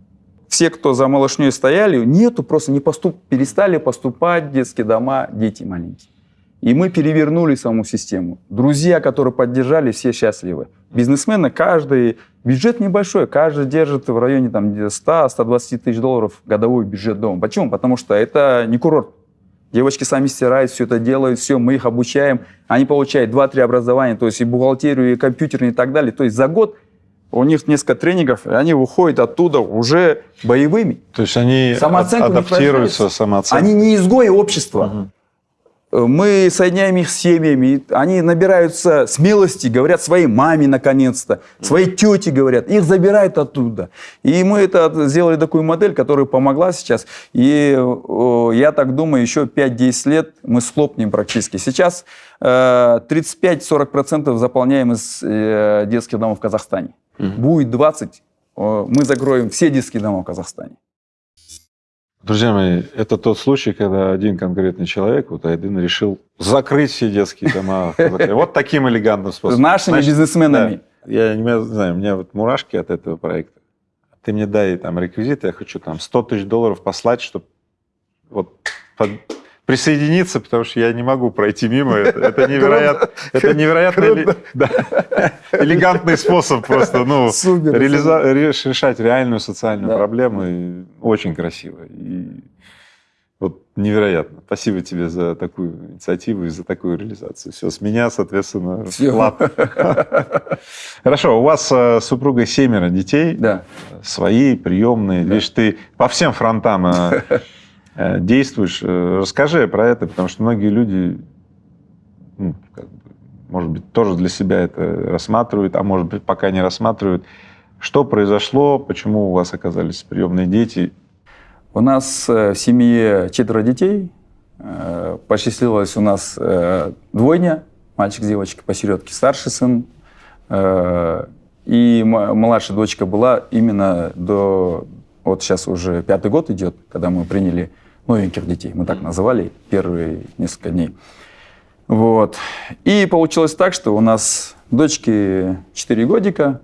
Все, кто за малышней стояли, нету, просто не поступ, перестали поступать в детские дома дети маленькие. И мы перевернули саму систему. Друзья, которые поддержали, все счастливы. Бизнесмены, каждый, бюджет небольшой, каждый держит в районе там, 100-120 тысяч долларов годовой бюджет дома. Почему? Потому что это не курорт. Девочки сами стирают, все это делают, все, мы их обучаем. Они получают 2-3 образования, то есть и бухгалтерию, и компьютерную, и так далее. То есть за год у них несколько тренингов, и они выходят оттуда уже боевыми. То есть они адаптируются, самооценка. Они не изгои общества. Э, Мы соединяем их с семьями, они набираются смелости, говорят своей маме наконец-то, своей тете говорят, их забирают оттуда. И мы это сделали такую модель, которая помогла сейчас. И э, я так думаю, еще 5-10 лет мы схлопнем практически. Сейчас э, 35-40% заполняем из э, детских домов в Казахстане. Будет 20, э, мы закроем все детские дома в Казахстане. Друзья мои, это тот случай, когда один конкретный человек, вот Айдын, решил закрыть все детские дома. <laughs> Вот таким элегантным С способом. нашими Значит, бизнесменами. я не знаю, у меня вот мурашки от этого проекта. Ты мне дай там реквизиты, я хочу там 100 тысяч долларов послать, чтобы вот под- присоединиться, потому что я не могу пройти мимо. Это, это невероятно, это невероятно эле- да, элегантный способ просто, ну, Супер, реализа- реш- решать реальную социальную Да. проблему. И очень красиво. И вот невероятно. Спасибо тебе за такую инициативу и за такую реализацию. Все, с меня, соответственно, вклад. Хорошо, у вас э, с супругой семеро детей, Да. свои, приемные. Видишь, ты по всем фронтам э, действуешь. Э, Расскажи про это, потому что многие люди, ну, как бы, может быть, тоже для себя это рассматривают, а может быть, пока не рассматривают. Что произошло, почему у вас оказались приемные дети? У нас э, в семье четверо детей. Э, Посчастливилось у нас э, двойня, мальчик с девочкой посередке, старший сын. Э, И младшая дочка была именно до... Вот сейчас уже пятый год идет, когда мы приняли новеньких детей. Мы так называли первые несколько дней. Вот. И получилось так, что у нас дочке 4 годика,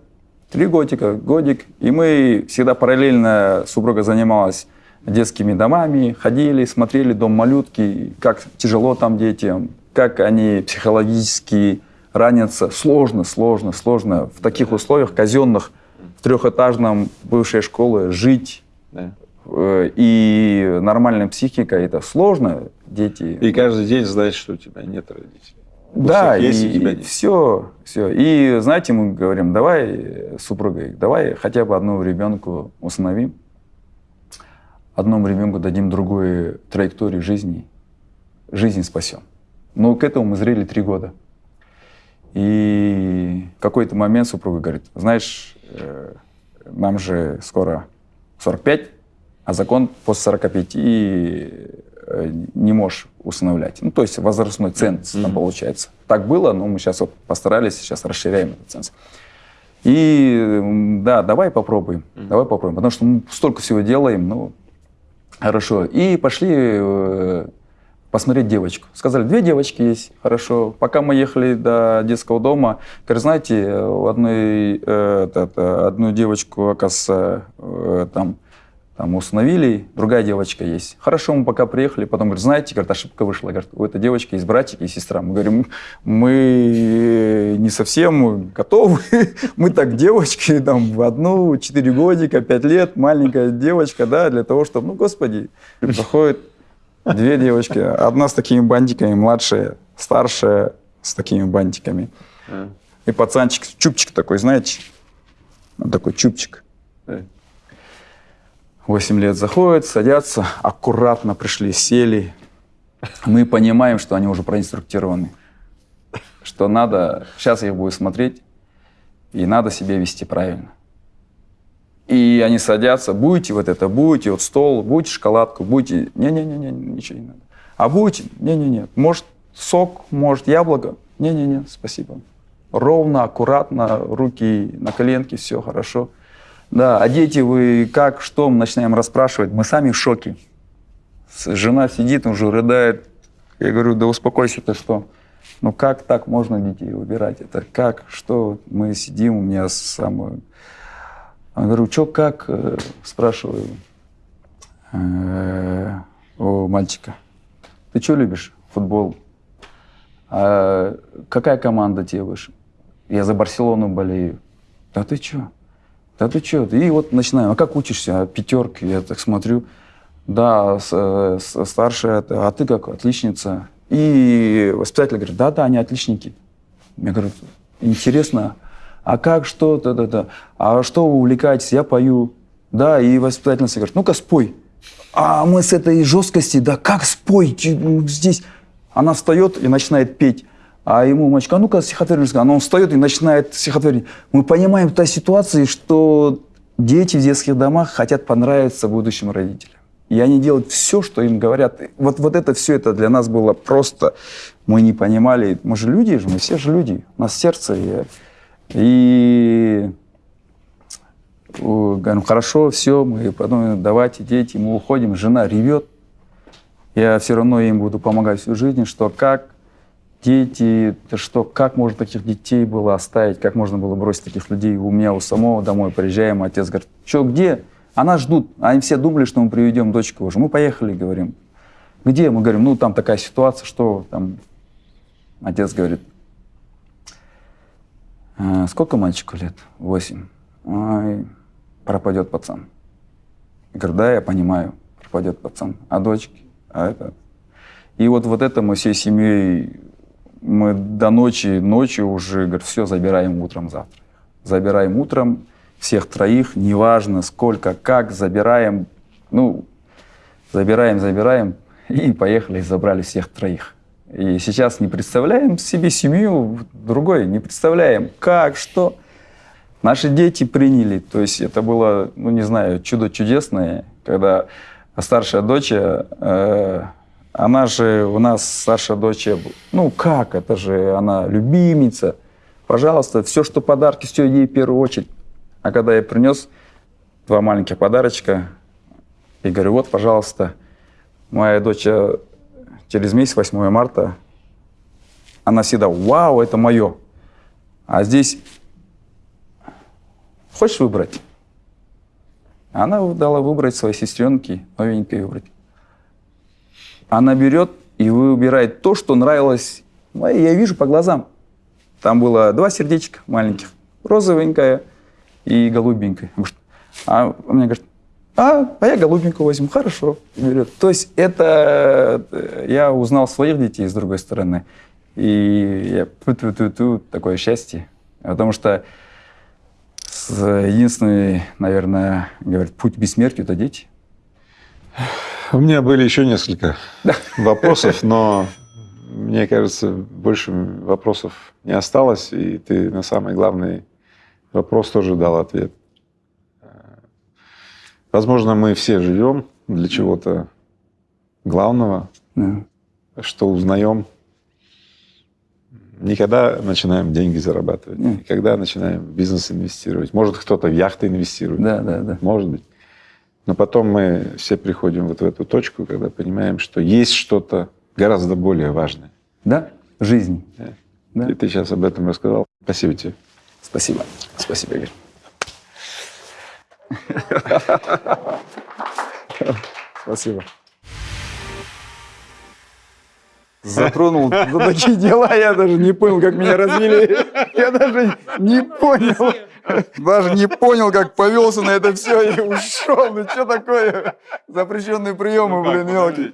Три годика, годик. И мы всегда параллельно, супруга занималась детскими домами, ходили, смотрели дом малютки, как тяжело там детям, как они психологически ранятся. Сложно, сложно, сложно. В таких условиях казенных, в трехэтажном бывшей школы жить Да. э, и нормальная психика, это сложно, дети. И каждый день знать, что у тебя нет родителей. У Да, есть, и, нет. все, все. И знаете, мы говорим, давай с супругой, давай хотя бы одному ребенку установим, одному ребенку дадим другую траекторию жизни, жизнь спасем. Но к этому мы зрели три года. И в какой-то момент супруга говорит, знаешь, нам же скоро 45, а закон после 45 и э, не можешь усыновлять. Ну, то есть возрастной ценз там получается. Так было, но мы сейчас вот постарались, сейчас расширяем этот ценз. И да, давай попробуем, давай попробуем, потому что мы столько всего делаем, ну, хорошо. И пошли э, посмотреть девочку. Сказали, две девочки есть, хорошо. Пока мы ехали до детского дома, говорят, знаете, одной, э, та- та, одну девочку, оказывается, э, там, там установили, другая девочка есть. Хорошо, мы пока приехали, потом говорят, знаете, говорят, ошибка вышла. Говорят, у этой девочки есть братик и сестра. Мы говорим, мы не совсем готовы. <laughs> Мы так девочки, там, в одну, 4 годика, 5 лет, маленькая девочка, да, для того, чтобы, ну, господи, проходит две девочки. Одна с такими бантиками, младшая, старшая с такими бантиками. А, И пацанчик, чубчик такой, знаете, вот такой да. 8 лет заходят, садятся, аккуратно пришли, сели. Мы понимаем, что они уже проинструктированы. Что надо, сейчас я их буду смотреть, и надо себя вести правильно. И они садятся, будете вот это, будете вот стол, будете шоколадку, будете... Не-не-не, ничего не надо. А будете? Не-не-не. Может, сок, может, яблоко? Не-не-не, спасибо. Ровно, аккуратно, руки на коленке, все хорошо. Да, а дети вы как, что, мы начинаем расспрашивать, мы сами в шоке. Жена сидит, уже рыдает. Я говорю, да успокойся ты что. Ну как так можно детей выбирать? Это как, что? Мы сидим, у меня самое... Говорю, что, как? Э, Спрашиваю э, у мальчика. Ты что любишь? Футбол. А какая команда тебе выше? Я за Барселону болею. Да ты что? Да ты что? И вот начинаем. А как учишься? А пятерки. Я так смотрю. Да, с- с- старшая, а ты как? Отличница. И воспитатель говорит, да-да, они отличники. Я говорю, интересно, а как, что, да-да-да. А что вы увлекаетесь? Я пою. Да, и воспитательница говорит, ну-ка спой. А мы с этой жесткости, да как спой ну, здесь? Она встает и начинает петь. А ему мальчик, а ну-ка стихотворение расскажи». А он встает и начинает стихотворение. Мы понимаем в той ситуации, что дети в детских домах хотят понравиться будущим родителям. И они делают все, что им говорят. Вот, вот это все это для нас было просто... Мы не понимали. Мы же люди же, мы все же люди. У нас сердце. И, и говорим, хорошо, все, мы потом давайте, дети, мы уходим, жена ревет. Я все равно им буду помогать всю жизнь, что как дети, что, как можно таких детей было оставить, как можно было бросить таких людей у меня у самого домой, приезжаем, отец говорит, что, где? А ждут. Они все думали, что мы приведем дочку уже. Мы поехали, говорим. Где? Мы говорим, ну там такая ситуация, что там... Отец говорит, «А, сколько мальчику лет? Восемь. Ой, пропадет пацан. Я говорю, да, я понимаю, пропадет пацан. А дочки? А это? И вот, вот это мы всей семьей, мы до ночи, ночью уже, говорю, все, забираем утром завтра. Забираем утром всех троих, неважно сколько, как, забираем, ну, забираем, забираем, и поехали, и забрали всех троих. И сейчас не представляем себе семью другой, не представляем, как, что. Наши дети приняли, то есть это было, ну не знаю, чудо чудесное, когда старшая дочь, э, она же у нас старшая дочь, ну как, это же она любимица, пожалуйста, все, что подарки, все ей в первую очередь. А когда я принес два маленьких подарочка, и говорю, вот, пожалуйста, моя дочь э, через месяц, 8 марта, она всегда, вау, это мое. А здесь хочешь выбрать? Она дала выбрать своей сестренке, новенькой выбрать. Она берет и выбирает то, что нравилось. Я вижу по глазам. Там было два сердечка маленьких. Розовенькая и голубенькая. А мне говорит, а, а я голубенькую возьму. Хорошо. Берет. То есть это э, я узнал своих детей с другой стороны. И я ту-ту-ту-ту, такое счастье. Потому что единственный, наверное, говорит, путь к бессмертию – это дети. У меня были еще несколько вопросов, но <laughs> мне кажется, больше вопросов не осталось, и ты на самый главный вопрос тоже дал ответ. Возможно, мы все живем для чего-то главного, Да. что узнаем. Никогда начинаем деньги зарабатывать, Нет. никогда начинаем в бизнес инвестировать. Может, кто-то в яхты инвестирует. Да, да, да. Может быть. Но потом мы все приходим вот в эту точку, когда понимаем, что есть что-то гораздо более важное. Да? Жизнь. Да. И ты сейчас об этом рассказал. Спасибо тебе. Спасибо. Спасибо, Игорь. Спасибо. Затронул за такие дела, я даже не понял, как меня развели. Я даже не понял. Даже не понял, как повелся на это все и ушел. Ну что такое? Запрещенные приемы, блин, мелкие.